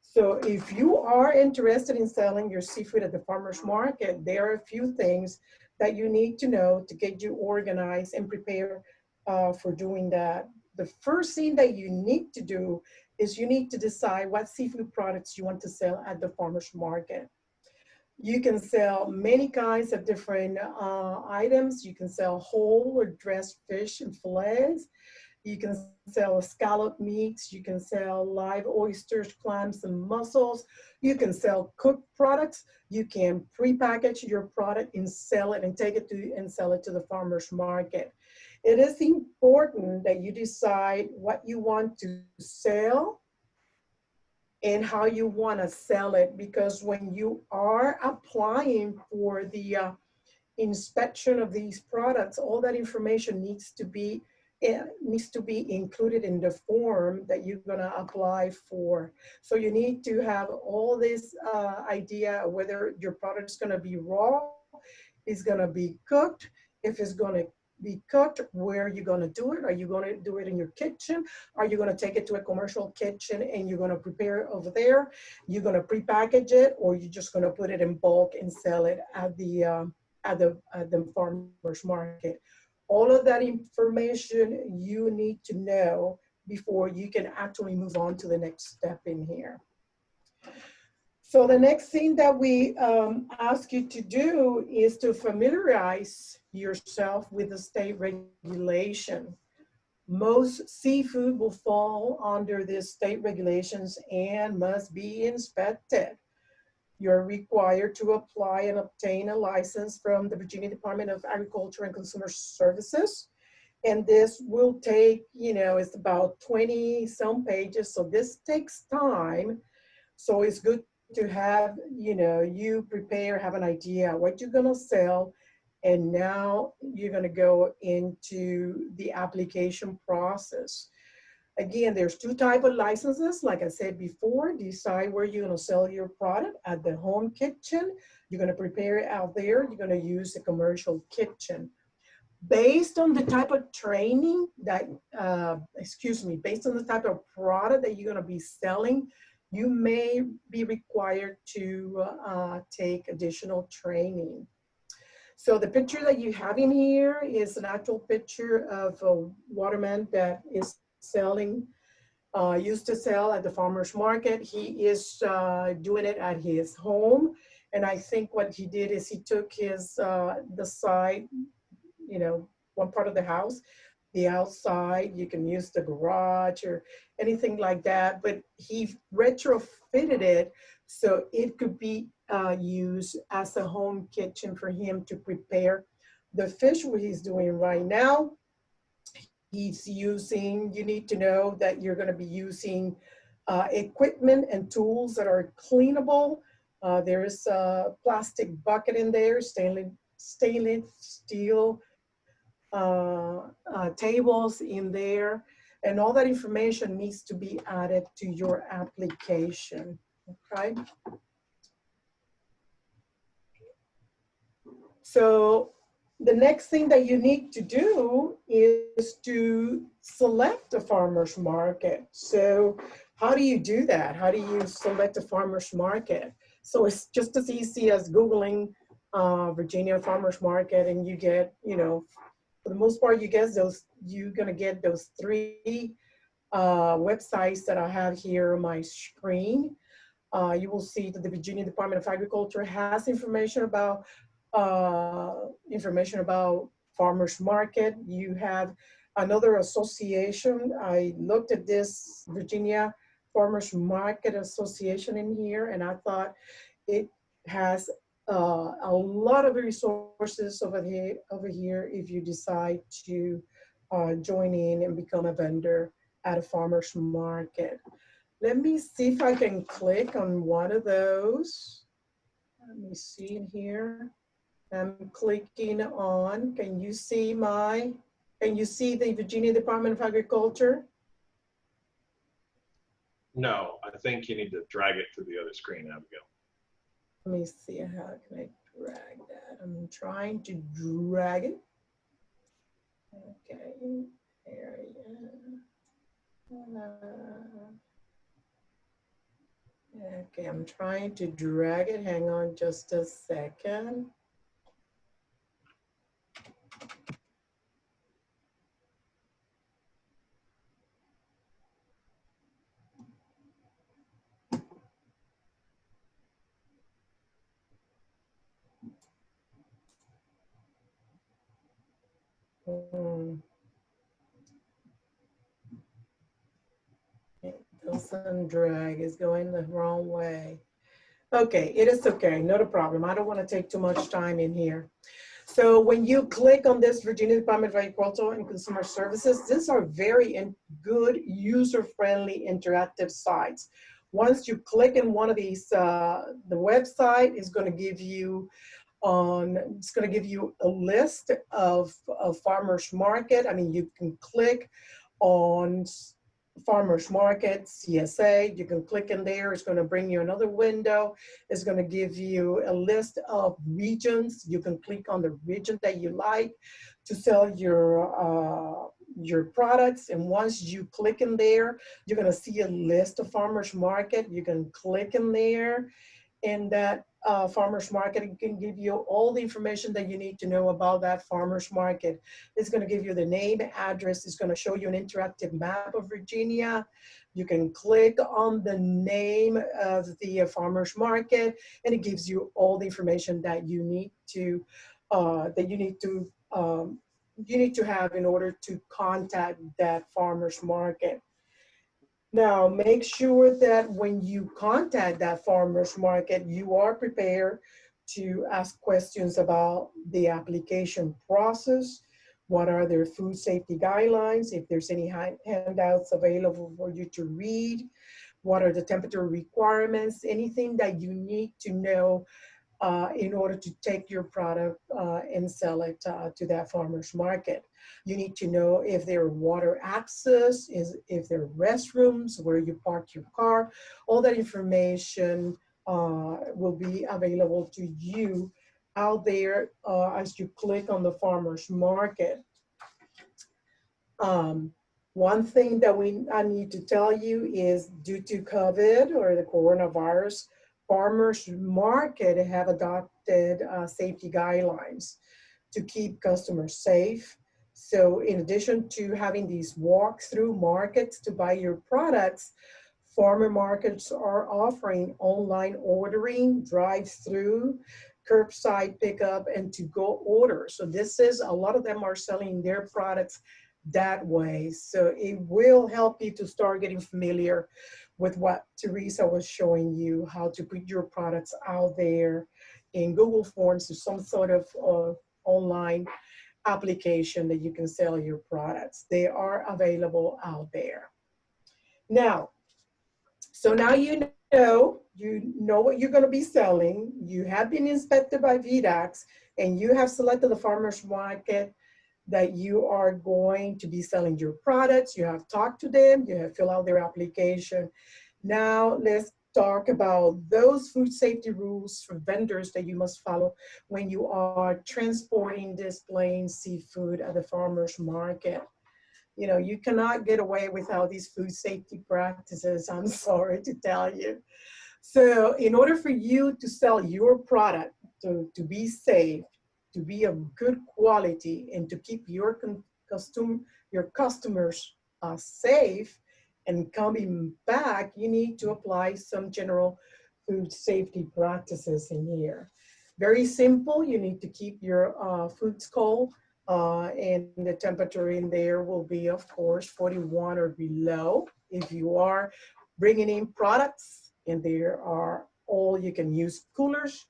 So if you are interested in selling your seafood at the farmer's market, there are a few things that you need to know to get you organized and prepare uh, for doing that. The first thing that you need to do is you need to decide what seafood products you want to sell at the farmer's market. You can sell many kinds of different uh, items. You can sell whole or dressed fish and fillets. You can sell scallop meats. You can sell live oysters, clams, and mussels. You can sell cooked products. You can pre-package your product and sell it and take it to and sell it to the farmer's market. It is important that you decide what you want to sell and how you want to sell it because when you are applying for the uh, inspection of these products, all that information needs to be it needs to be included in the form that you're going to apply for. So you need to have all this uh, idea whether your product is going to be raw, is going to be cooked, if it's going to be cooked, where are you going to do it? Are you going to do it in your kitchen? Are you going to take it to a commercial kitchen and you're going to prepare it over there? You're going to prepackage it or you're just going to put it in bulk and sell it at the, um, at the, at the farmer's market. All of that information you need to know before you can actually move on to the next step in here. So the next thing that we um, ask you to do is to familiarize yourself with the state regulation. Most seafood will fall under these state regulations and must be inspected. You're required to apply and obtain a license from the Virginia Department of Agriculture and Consumer Services. And this will take, you know, it's about 20 some pages. So this takes time. So it's good to have, you know, you prepare, have an idea what you're gonna sell, and now you're gonna go into the application process. Again, there's two type of licenses. Like I said before, decide where you're gonna sell your product at the home kitchen. You're gonna prepare it out there. You're gonna use the commercial kitchen. Based on the type of training that, uh, excuse me, based on the type of product that you're gonna be selling, you may be required to uh, take additional training. So the picture that you have in here is an actual picture of a waterman that is selling, uh, used to sell at the farmer's market. He is uh, doing it at his home. And I think what he did is he took his, uh, the side, you know, one part of the house, the outside, you can use the garage or anything like that, but he retrofitted it so it could be uh, used as a home kitchen for him to prepare the fish what he's doing right now. He's using, you need to know that you're gonna be using uh, equipment and tools that are cleanable. Uh, there is a plastic bucket in there, stainless, stainless steel tables in there, and all that information needs to be added to your application, okay? So the next thing that you need to do is to select a farmer's market. So how do you do that? How do you select a farmer's market? So it's just as easy as Googling uh, Virginia Farmer's Market and you get, you know, for the most part, you get those, you're gonna get those three uh, websites that I have here on my screen. Uh, you will see that the Virginia Department of Agriculture has information about uh, information about farmers market. You have another association. I looked at this Virginia Farmers Market Association in here and I thought it has uh, a lot of resources over here, over here if you decide to uh, join in and become a vendor at a farmer's market. Let me see if I can click on one of those. Let me see in here. I'm clicking on, can you see my, can you see the Virginia Department of Agriculture? No, I think you need to drag it to the other screen, Abigail. Let me see, how can I drag that? I'm trying to drag it. Okay, area. Uh, okay, I'm trying to drag it. Hang on just a second. Hmm. It doesn't drag, is going the wrong way. Okay, it is okay, not a problem. I don't want to take too much time in here. So when you click on this Virginia Department of Agriculture and Consumer Services, these are very good, user-friendly, interactive sites. Once you click in one of these, uh, the website is going to give you on, it's going to give you a list of, of farmers market. I mean, you can click on farmers market, CSA, you can click in there, it's gonna bring you another window. It's gonna give you a list of regions. You can click on the region that you like to sell your, uh, your products. And once you click in there, you're gonna see a list of farmers market. You can click in there and that uh, farmer's market can give you all the information that you need to know about that farmer's market. It's going to give you the name, address. It's going to show you an interactive map of Virginia. You can click on the name of the uh, farmer's market, and it gives you all the information that you need to uh, that you need to um, you need to have in order to contact that farmer's market. Now, make sure that when you contact that farmer's market, you are prepared to ask questions about the application process. What are their food safety guidelines? If there's any handouts available for you to read, what are the temperature requirements? Anything that you need to know uh, in order to take your product uh, and sell it uh, to that farmer's market. You need to know if there are water access, is if there are restrooms, where you park your car. All that information uh, will be available to you out there uh, as you click on the farmer's market. Um, one thing that we I need to tell you is due to COVID or the coronavirus, farmers market have adopted uh, safety guidelines to keep customers safe. So in addition to having these walk-through markets to buy your products, farmer markets are offering online ordering, drive-through, curbside pickup, and to-go orders. So this is, a lot of them are selling their products that way. So it will help you to start getting familiar with what Teresa was showing you, how to put your products out there in Google Forms or some sort of uh, online application that you can sell your products. They are available out there. Now, so now you know, you know what you're gonna be selling, you have been inspected by VDACS, and you have selected the farmer's market that you are going to be selling your products. You have talked to them, you have filled out their application. Now let's talk about those food safety rules for vendors that you must follow when you are transporting, displaying seafood at the farmer's market. You know, you cannot get away without these food safety practices, I'm sorry to tell you. So in order for you to sell your product, to, to be safe, to be of good quality and to keep your custom, your customers uh, safe and coming back, you need to apply some general food safety practices in here. Very simple, you need to keep your uh, foods cold uh, and the temperature in there will be, of course, 41 or below. If you are bringing in products and there are all you can use coolers,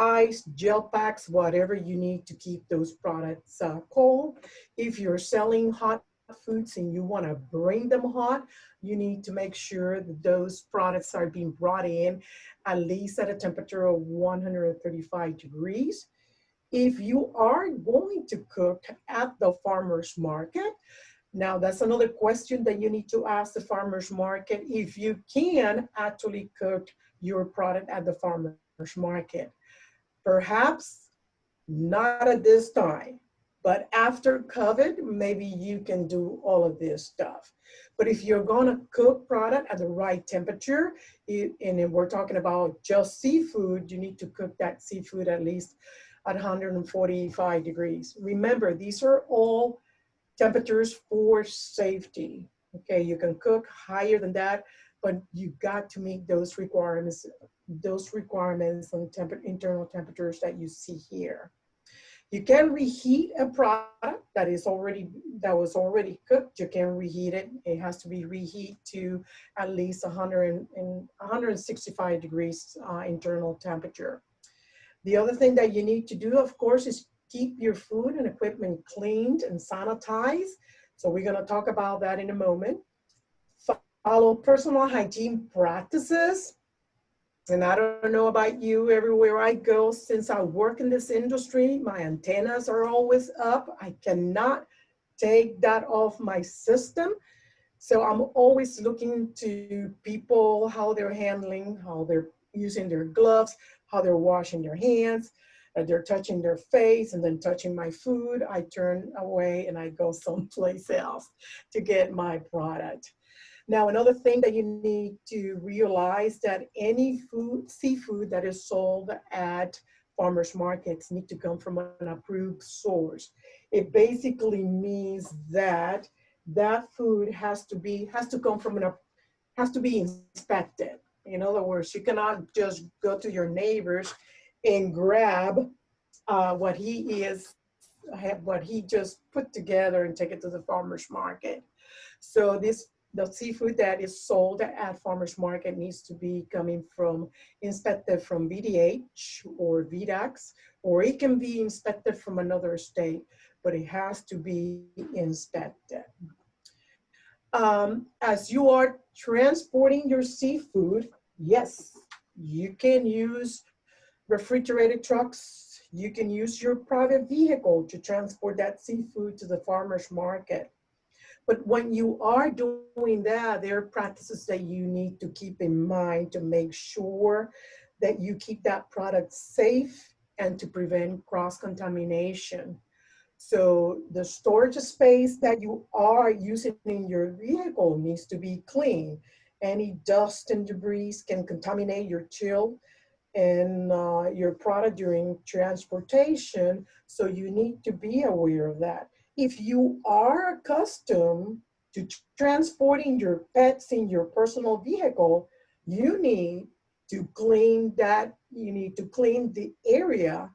ice, gel packs, whatever you need to keep those products uh, cold. If you're selling hot foods and you want to bring them hot, you need to make sure that those products are being brought in at least at a temperature of 135 degrees. If you are going to cook at the farmer's market, now that's another question that you need to ask the farmer's market if you can actually cook your product at the farmer's market. Perhaps not at this time, but after COVID, maybe you can do all of this stuff. But if you're gonna cook product at the right temperature, and we're talking about just seafood, you need to cook that seafood at least at 145 degrees. Remember, these are all temperatures for safety. Okay, you can cook higher than that, but you got to meet those requirements those requirements on temp internal temperatures that you see here. You can reheat a product that is already that was already cooked. You can reheat it. It has to be reheat to at least 100 and, 165 degrees uh, internal temperature. The other thing that you need to do, of course, is keep your food and equipment cleaned and sanitized. So we're going to talk about that in a moment. Follow personal hygiene practices and I don't know about you, everywhere I go, since I work in this industry, my antennas are always up. I cannot take that off my system. So I'm always looking to people, how they're handling, how they're using their gloves, how they're washing their hands, they're touching their face and then touching my food. I turn away and I go someplace else to get my product. Now, another thing that you need to realize that any food, seafood that is sold at farmers markets need to come from an approved source. It basically means that that food has to be, has to come from an, has to be inspected. In other words, you cannot just go to your neighbors and grab uh, what he is, what he just put together and take it to the farmer's market. So this the seafood that is sold at farmers market needs to be coming from inspected from VDH or VDACS, or it can be inspected from another state, but it has to be inspected. Um, as you are transporting your seafood, yes, you can use refrigerated trucks, you can use your private vehicle to transport that seafood to the farmer's market. But when you are doing that, there are practices that you need to keep in mind to make sure that you keep that product safe and to prevent cross-contamination. So the storage space that you are using in your vehicle needs to be clean. Any dust and debris can contaminate your chill and uh, your product during transportation. So you need to be aware of that. If you are accustomed to transporting your pets in your personal vehicle, you need to clean that, you need to clean the area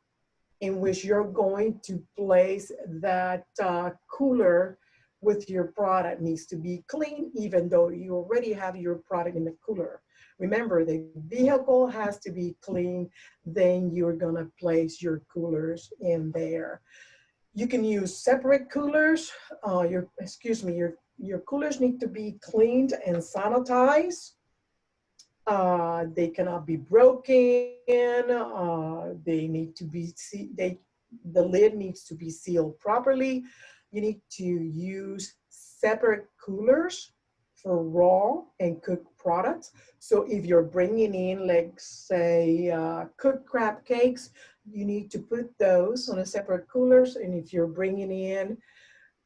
in which you're going to place that uh, cooler with your product needs to be clean, even though you already have your product in the cooler. Remember, the vehicle has to be clean, then you're gonna place your coolers in there. You can use separate coolers. Uh, your, excuse me, your, your coolers need to be cleaned and sanitized. Uh, they cannot be broken. Uh, they need to be, they, the lid needs to be sealed properly. You need to use separate coolers for raw and cooked products. So if you're bringing in, like say, uh, cooked crab cakes, you need to put those on a separate coolers. And if you're bringing in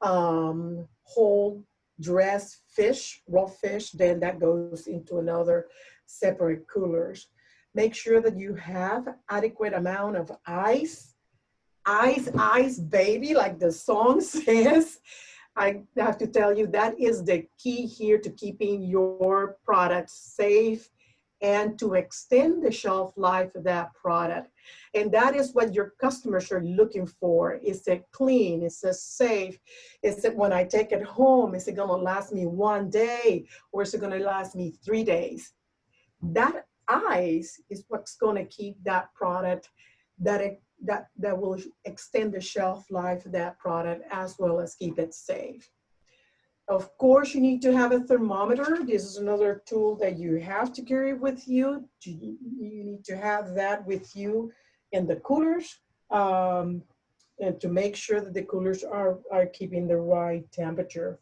um, whole dressed fish, raw fish, then that goes into another separate coolers. Make sure that you have adequate amount of ice. Ice, ice, baby, like the song says. I have to tell you, that is the key here to keeping your product safe and to extend the shelf life of that product. And that is what your customers are looking for. Is it clean? Is it safe? Is it when I take it home, is it gonna last me one day or is it gonna last me three days? that ice is what's going to keep that product that it, that that will extend the shelf life of that product as well as keep it safe. Of course, you need to have a thermometer. This is another tool that you have to carry with you. You need to have that with you in the coolers um, and to make sure that the coolers are, are keeping the right temperature.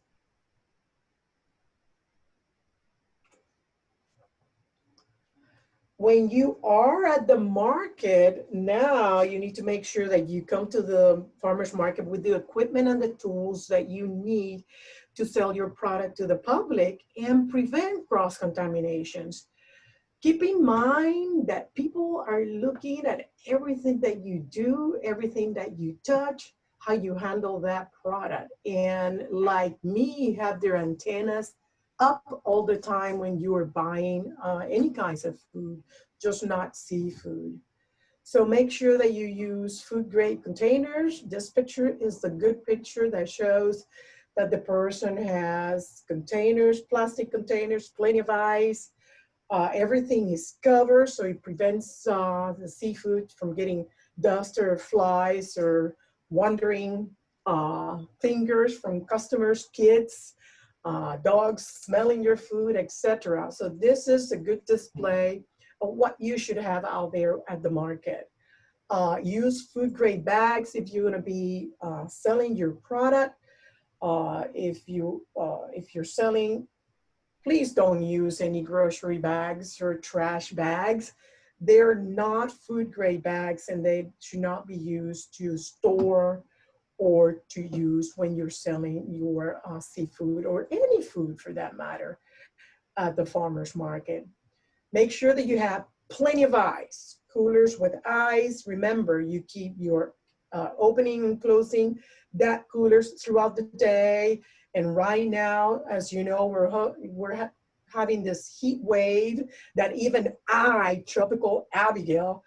when you are at the market now you need to make sure that you come to the farmers market with the equipment and the tools that you need to sell your product to the public and prevent cross contaminations keep in mind that people are looking at everything that you do everything that you touch how you handle that product and like me have their antennas up all the time when you are buying uh, any kinds of food, just not seafood. So make sure that you use food grade containers. This picture is the good picture that shows that the person has containers, plastic containers, plenty of ice. Uh, everything is covered so it prevents uh, the seafood from getting dust or flies or wandering uh, fingers from customers, kids uh, dogs smelling your food, etc. So this is a good display of what you should have out there at the market. Uh, use food grade bags if you're gonna be uh, selling your product. Uh, if, you, uh, if you're selling, please don't use any grocery bags or trash bags. They're not food grade bags and they should not be used to store or to use when you're selling your uh, seafood or any food for that matter at the farmer's market. Make sure that you have plenty of ice, coolers with ice. Remember, you keep your uh, opening and closing that coolers throughout the day. And right now, as you know, we're, we're ha having this heat wave that even I, Tropical Abigail,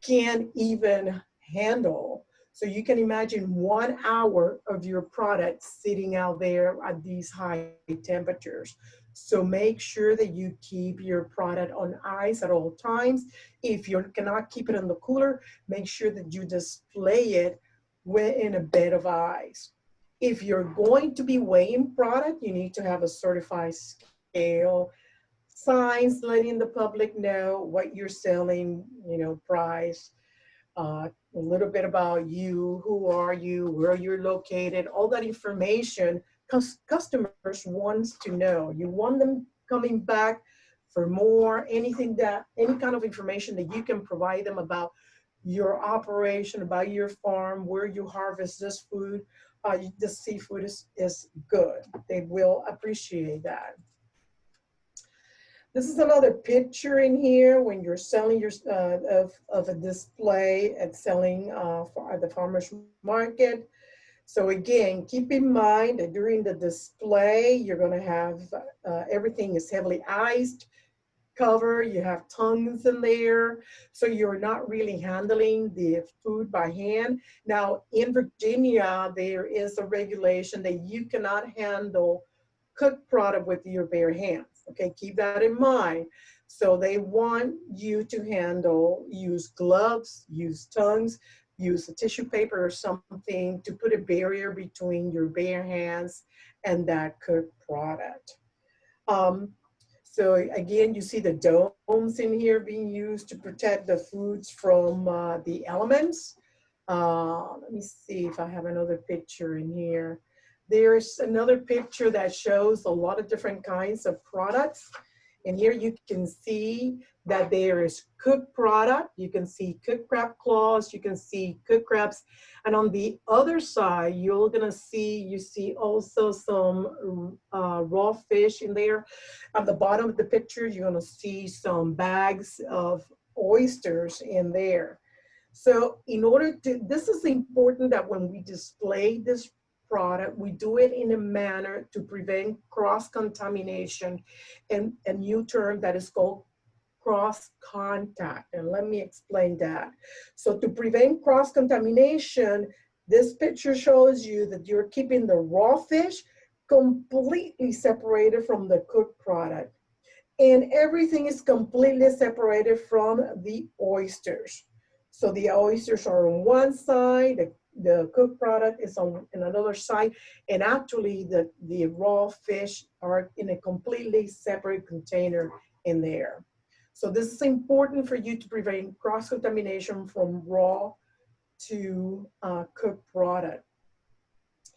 can't even handle. So you can imagine one hour of your product sitting out there at these high temperatures. So make sure that you keep your product on ice at all times. If you cannot keep it in the cooler, make sure that you display it in a bed of ice. If you're going to be weighing product, you need to have a certified scale, signs letting the public know what you're selling, you know, price, uh, a little bit about you, who are you, where you're located, all that information customers wants to know. You want them coming back for more, anything that, any kind of information that you can provide them about your operation, about your farm, where you harvest this food, uh, the seafood is, is good. They will appreciate that. This is another picture in here when you're selling your, uh, of, of a display at selling uh, for at the farmer's market. So again, keep in mind that during the display, you're gonna have, uh, everything is heavily iced cover, you have tongues in there, so you're not really handling the food by hand. Now, in Virginia, there is a regulation that you cannot handle cooked product with your bare hands. Okay, keep that in mind. So they want you to handle, use gloves, use tongues, use a tissue paper or something to put a barrier between your bare hands and that cooked product. Um, so again, you see the domes in here being used to protect the foods from uh, the elements. Uh, let me see if I have another picture in here. There's another picture that shows a lot of different kinds of products. And here you can see that there is cooked product. You can see cooked crab claws. You can see cooked crabs. And on the other side, you're gonna see, you see also some uh, raw fish in there. At the bottom of the picture, you're gonna see some bags of oysters in there. So in order to, this is important that when we display this product, we do it in a manner to prevent cross-contamination and a new term that is called cross contact. And let me explain that. So to prevent cross contamination, this picture shows you that you're keeping the raw fish completely separated from the cooked product. And everything is completely separated from the oysters. So the oysters are on one side, the the cooked product is on, on another side, and actually the, the raw fish are in a completely separate container in there. So this is important for you to prevent cross-contamination from raw to uh, cooked product.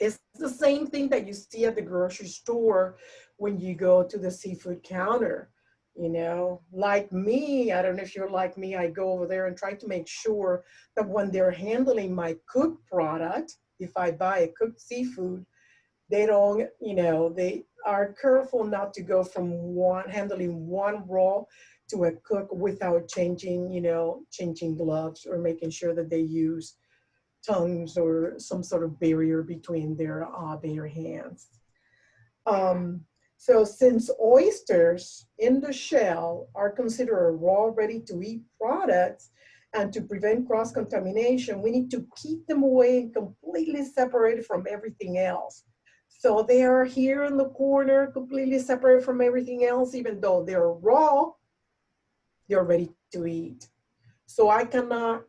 It's the same thing that you see at the grocery store when you go to the seafood counter you know like me i don't know if you're like me i go over there and try to make sure that when they're handling my cooked product if i buy a cooked seafood they don't you know they are careful not to go from one handling one raw to a cook without changing you know changing gloves or making sure that they use tongues or some sort of barrier between their uh, their hands um, so since oysters in the shell are considered a raw, ready to eat products, and to prevent cross-contamination, we need to keep them away and completely separated from everything else. So they are here in the corner, completely separated from everything else, even though they're raw, they're ready to eat. So I cannot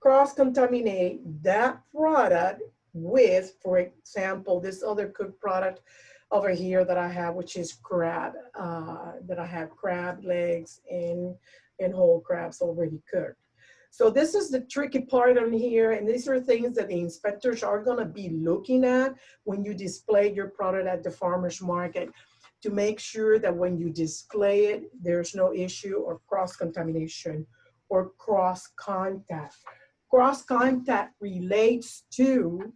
cross-contaminate that product with, for example, this other cooked product over here that I have, which is crab, uh, that I have crab legs and, and whole crabs already cooked. So this is the tricky part on here, and these are things that the inspectors are gonna be looking at when you display your product at the farmer's market to make sure that when you display it, there's no issue or cross-contamination or cross-contact. Cross-contact relates to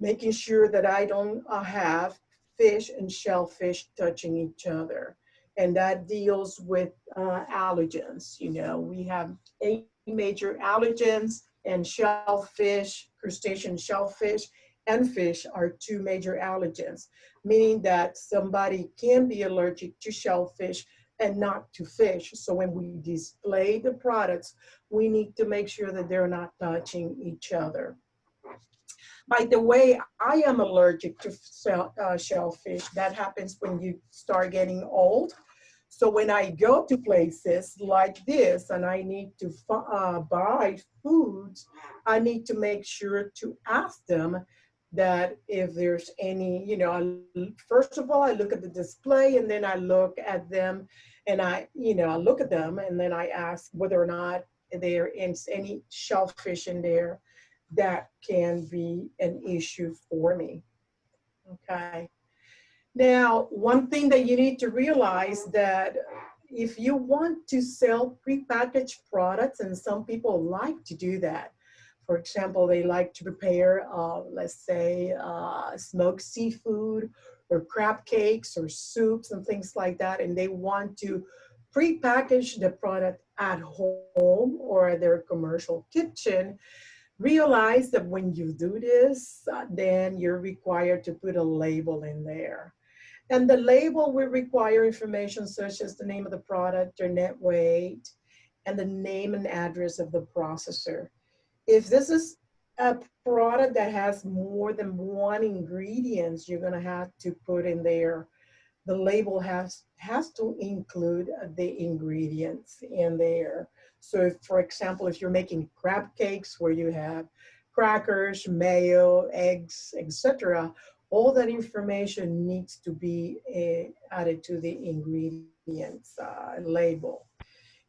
making sure that I don't uh, have fish and shellfish touching each other. And that deals with uh, allergens. You know, we have eight major allergens and shellfish, crustacean shellfish, and fish are two major allergens, meaning that somebody can be allergic to shellfish and not to fish. So when we display the products, we need to make sure that they're not touching each other. By the way, I am allergic to uh, shellfish. That happens when you start getting old. So when I go to places like this and I need to uh, buy foods, I need to make sure to ask them that if there's any, you know, I, first of all, I look at the display and then I look at them and I, you know, I look at them and then I ask whether or not there is any shellfish in there, that can be an issue for me. Okay. Now, one thing that you need to realize that if you want to sell prepackaged products, and some people like to do that. For example, they like to prepare, uh, let's say, uh, smoked seafood or crab cakes or soups and things like that, and they want to pre-package the product at home or at their commercial kitchen, realize that when you do this, uh, then you're required to put a label in there. And the label will require information such as the name of the product, their net weight, and the name and address of the processor. If this is a product that has more than one ingredients, you're gonna have to put in there the label has has to include the ingredients in there. So if, for example, if you're making crab cakes where you have crackers, mayo, eggs, etc., all that information needs to be uh, added to the ingredients uh, label.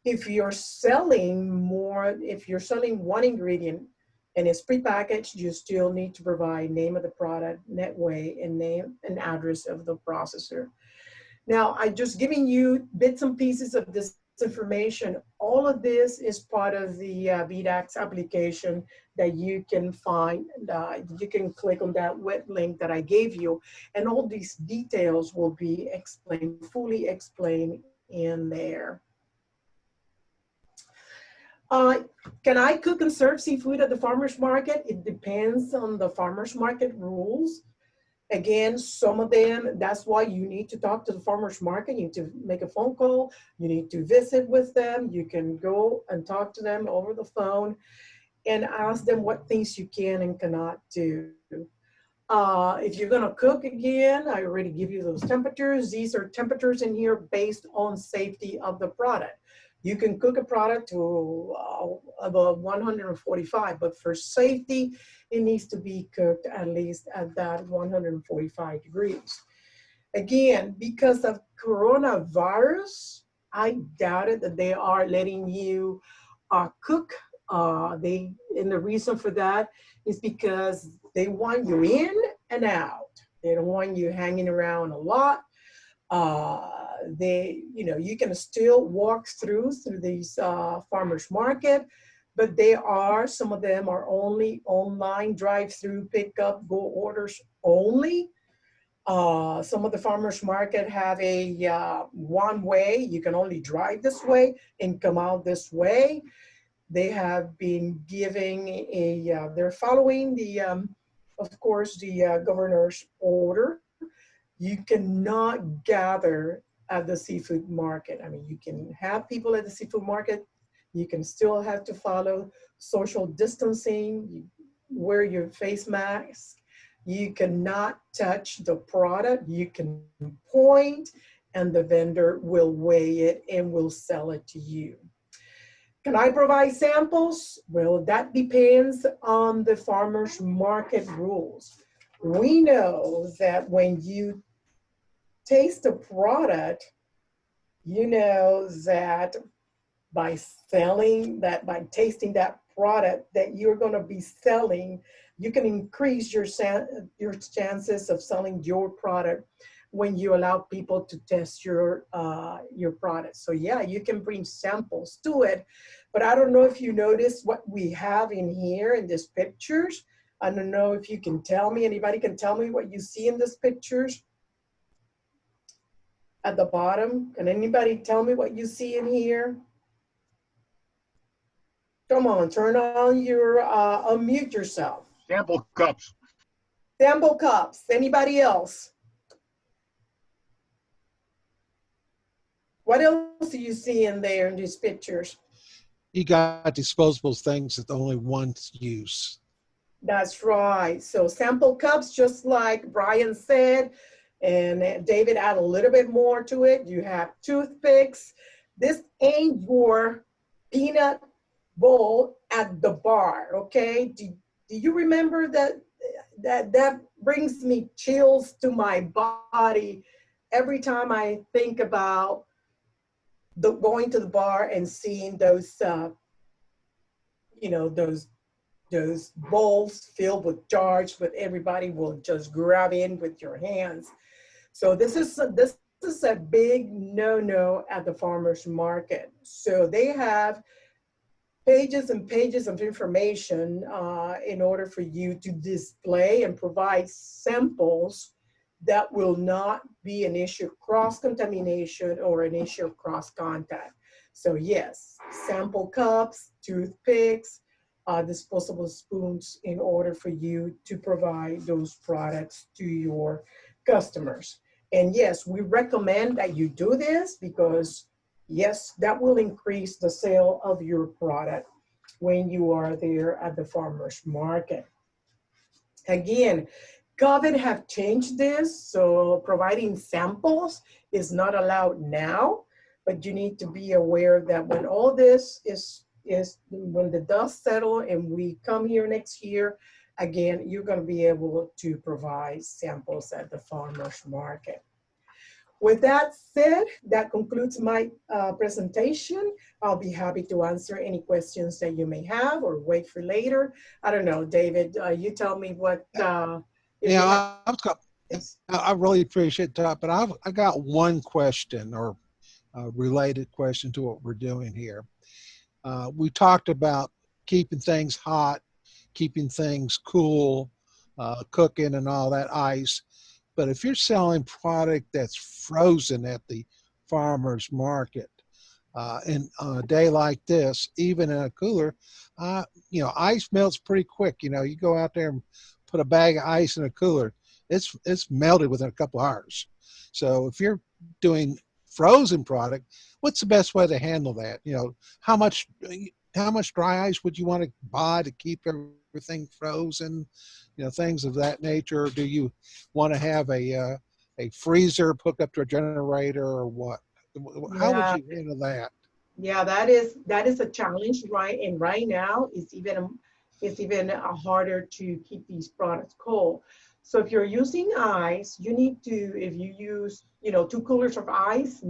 If you're selling more, if you're selling one ingredient and it's prepackaged, you still need to provide name of the product, net weight, and name and address of the processor. Now, I'm just giving you bits and pieces of this information. All of this is part of the uh, VDACS application that you can find. Uh, you can click on that web link that I gave you, and all these details will be explained, fully explained in there. Uh, can I cook and serve seafood at the farmer's market? It depends on the farmer's market rules. Again, some of them, that's why you need to talk to the farmer's market. You need to make a phone call. You need to visit with them. You can go and talk to them over the phone and ask them what things you can and cannot do. Uh, if you're gonna cook again, I already give you those temperatures. These are temperatures in here based on safety of the product. You can cook a product to uh, about 145, but for safety, it needs to be cooked at least at that 145 degrees. Again, because of coronavirus, I doubted that they are letting you uh, cook. Uh, they and the reason for that is because they want you in and out. They don't want you hanging around a lot. Uh, they, you know, you can still walk through through these uh, farmers market, but they are, some of them are only online drive-through pickup, go orders only. Uh, some of the farmers market have a uh, one way, you can only drive this way and come out this way. They have been giving a, uh, they're following the, um, of course, the uh, governor's order. You cannot gather at the seafood market. I mean, you can have people at the seafood market. You can still have to follow social distancing, you wear your face mask. You cannot touch the product. You can point and the vendor will weigh it and will sell it to you. Can I provide samples? Well, that depends on the farmer's market rules. We know that when you taste a product, you know that by selling that, by tasting that product that you're going to be selling, you can increase your, your chances of selling your product when you allow people to test your uh, your product. So yeah, you can bring samples to it, but I don't know if you notice what we have in here in these pictures. I don't know if you can tell me, anybody can tell me what you see in these pictures at the bottom. Can anybody tell me what you see in here? Come on, turn on your, uh, unmute yourself. Sample cups. Sample cups. Anybody else? What else do you see in there in these pictures? You got disposable things that only once use. That's right. So sample cups, just like Brian said, and David add a little bit more to it. You have toothpicks. This ain't your peanut bowl at the bar, okay? Do, do you remember that, that that brings me chills to my body every time I think about the, going to the bar and seeing those uh, you know, those those bowls filled with jars, but everybody will just grab in with your hands. So this is this is a big no-no at the farmers market. So they have pages and pages of information uh, in order for you to display and provide samples that will not be an issue of cross-contamination or an issue of cross-contact. So yes, sample cups, toothpicks, uh, disposable spoons in order for you to provide those products to your customers. And yes, we recommend that you do this because yes, that will increase the sale of your product when you are there at the farmer's market. Again, COVID have changed this, so providing samples is not allowed now, but you need to be aware that when all this is, is when the dust settle and we come here next year, again, you're gonna be able to provide samples at the farmer's market. With that said, that concludes my uh, presentation. I'll be happy to answer any questions that you may have or wait for later. I don't know, David, uh, you tell me what. Uh, Yeah, I- I've got, I really appreciate that, but I've, I got one question or a related question to what we're doing here. Uh, we talked about keeping things hot, keeping things cool, uh, cooking and all that ice. But if you're selling product that's frozen at the farmer's market, uh, and on a day like this, even in a cooler, uh, you know, ice melts pretty quick. You know, you go out there and put a bag of ice in a cooler, it's it's melted within a couple hours. So if you're doing frozen product, what's the best way to handle that? You know, how much how much dry ice would you want to buy to keep everything frozen? You know, things of that nature. Do you want to have a uh, a freezer hooked up to a generator or what? How Yeah. would you handle that? Yeah, that is that is a challenge, right? And right now, it's even it's even uh, harder to keep these products cold. So if you're using ice, you need to if you use you know two coolers of ice,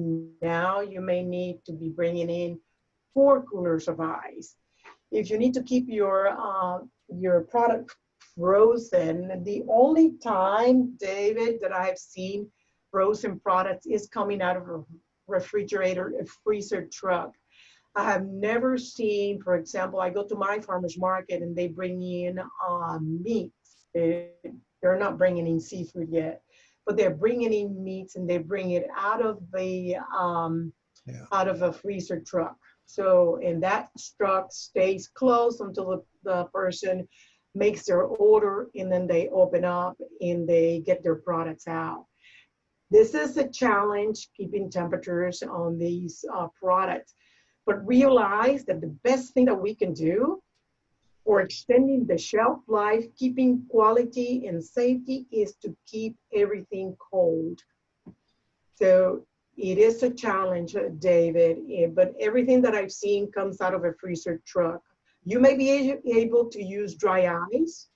now you may need to be bringing in four coolers of ice. If you need to keep your uh, your product frozen, the only time, David, that I've seen frozen products is coming out of a refrigerator, a freezer truck. I have never seen, for example, I go to my farmer's market and they bring in um, meats. They, they're not bringing in seafood yet, but they're bringing in meats and they bring it out of the um, Yeah. out of a freezer truck. So, and that truck stays closed until the, the person makes their order and then they open up and they get their products out. This is a challenge, keeping temperatures on these uh, products. But realize that the best thing that we can do for extending the shelf life, keeping quality and safety is to keep everything cold. So it is a challenge, uh, David, eh, but everything that I've seen comes out of a freezer truck. You may be able to use dry ice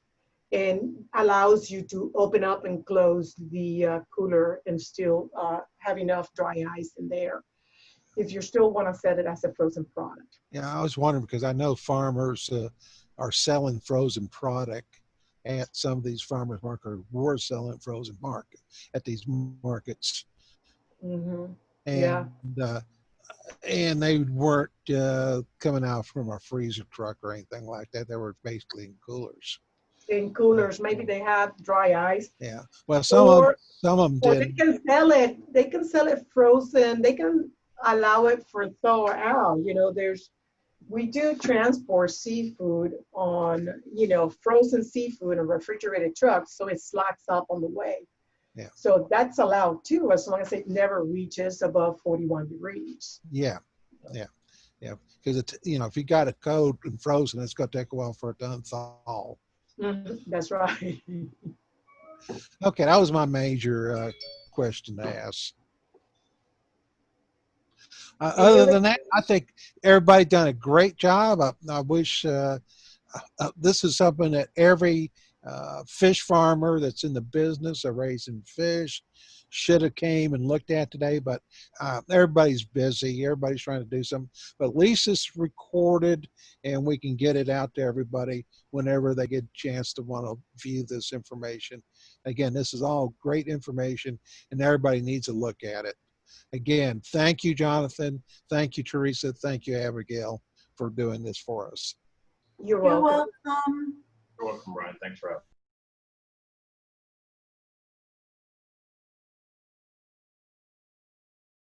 and allows you to open up and close the uh, cooler and still uh, have enough dry ice in there if you still want to set it as a frozen product. Yeah, I was wondering because I know farmers uh, are selling frozen product at some of these farmers markets, were selling frozen market at these markets, Mhm. and Yeah. uh, and they weren't uh, coming out from a freezer truck or anything like that. They were basically in coolers. In coolers, maybe they have dry ice. Yeah. Well, some of some of them or they can sell it, they can sell it frozen, they can allow it for thaw out, you know, there's, we do transport seafood on, you know, frozen seafood in refrigerated trucks, so it slacks up on the way. Yeah. So that's allowed too, as long as it never reaches above 41 degrees. Yeah. Yeah. Yeah. Because it's you know if you got it cold and frozen, it's going to take a while for it to unthaw. Mhm, That's right. Okay, that was my major uh, question to ask. Uh, other other than that, I think everybody done a great job. I, I wish uh, uh, this is something that every uh, fish farmer that's in the business of raising fish. Should have came and looked at today, but uh, everybody's busy. Everybody's trying to do something. But at least it's recorded, and we can get it out to everybody whenever they get a chance to want to view this information. Again, this is all great information, and everybody needs to look at it. Again, thank you, Jonathan. Thank you, Teresa. Thank you, Abigail, for doing this for us. You're You're welcome. You're welcome, Brian. Thanks for having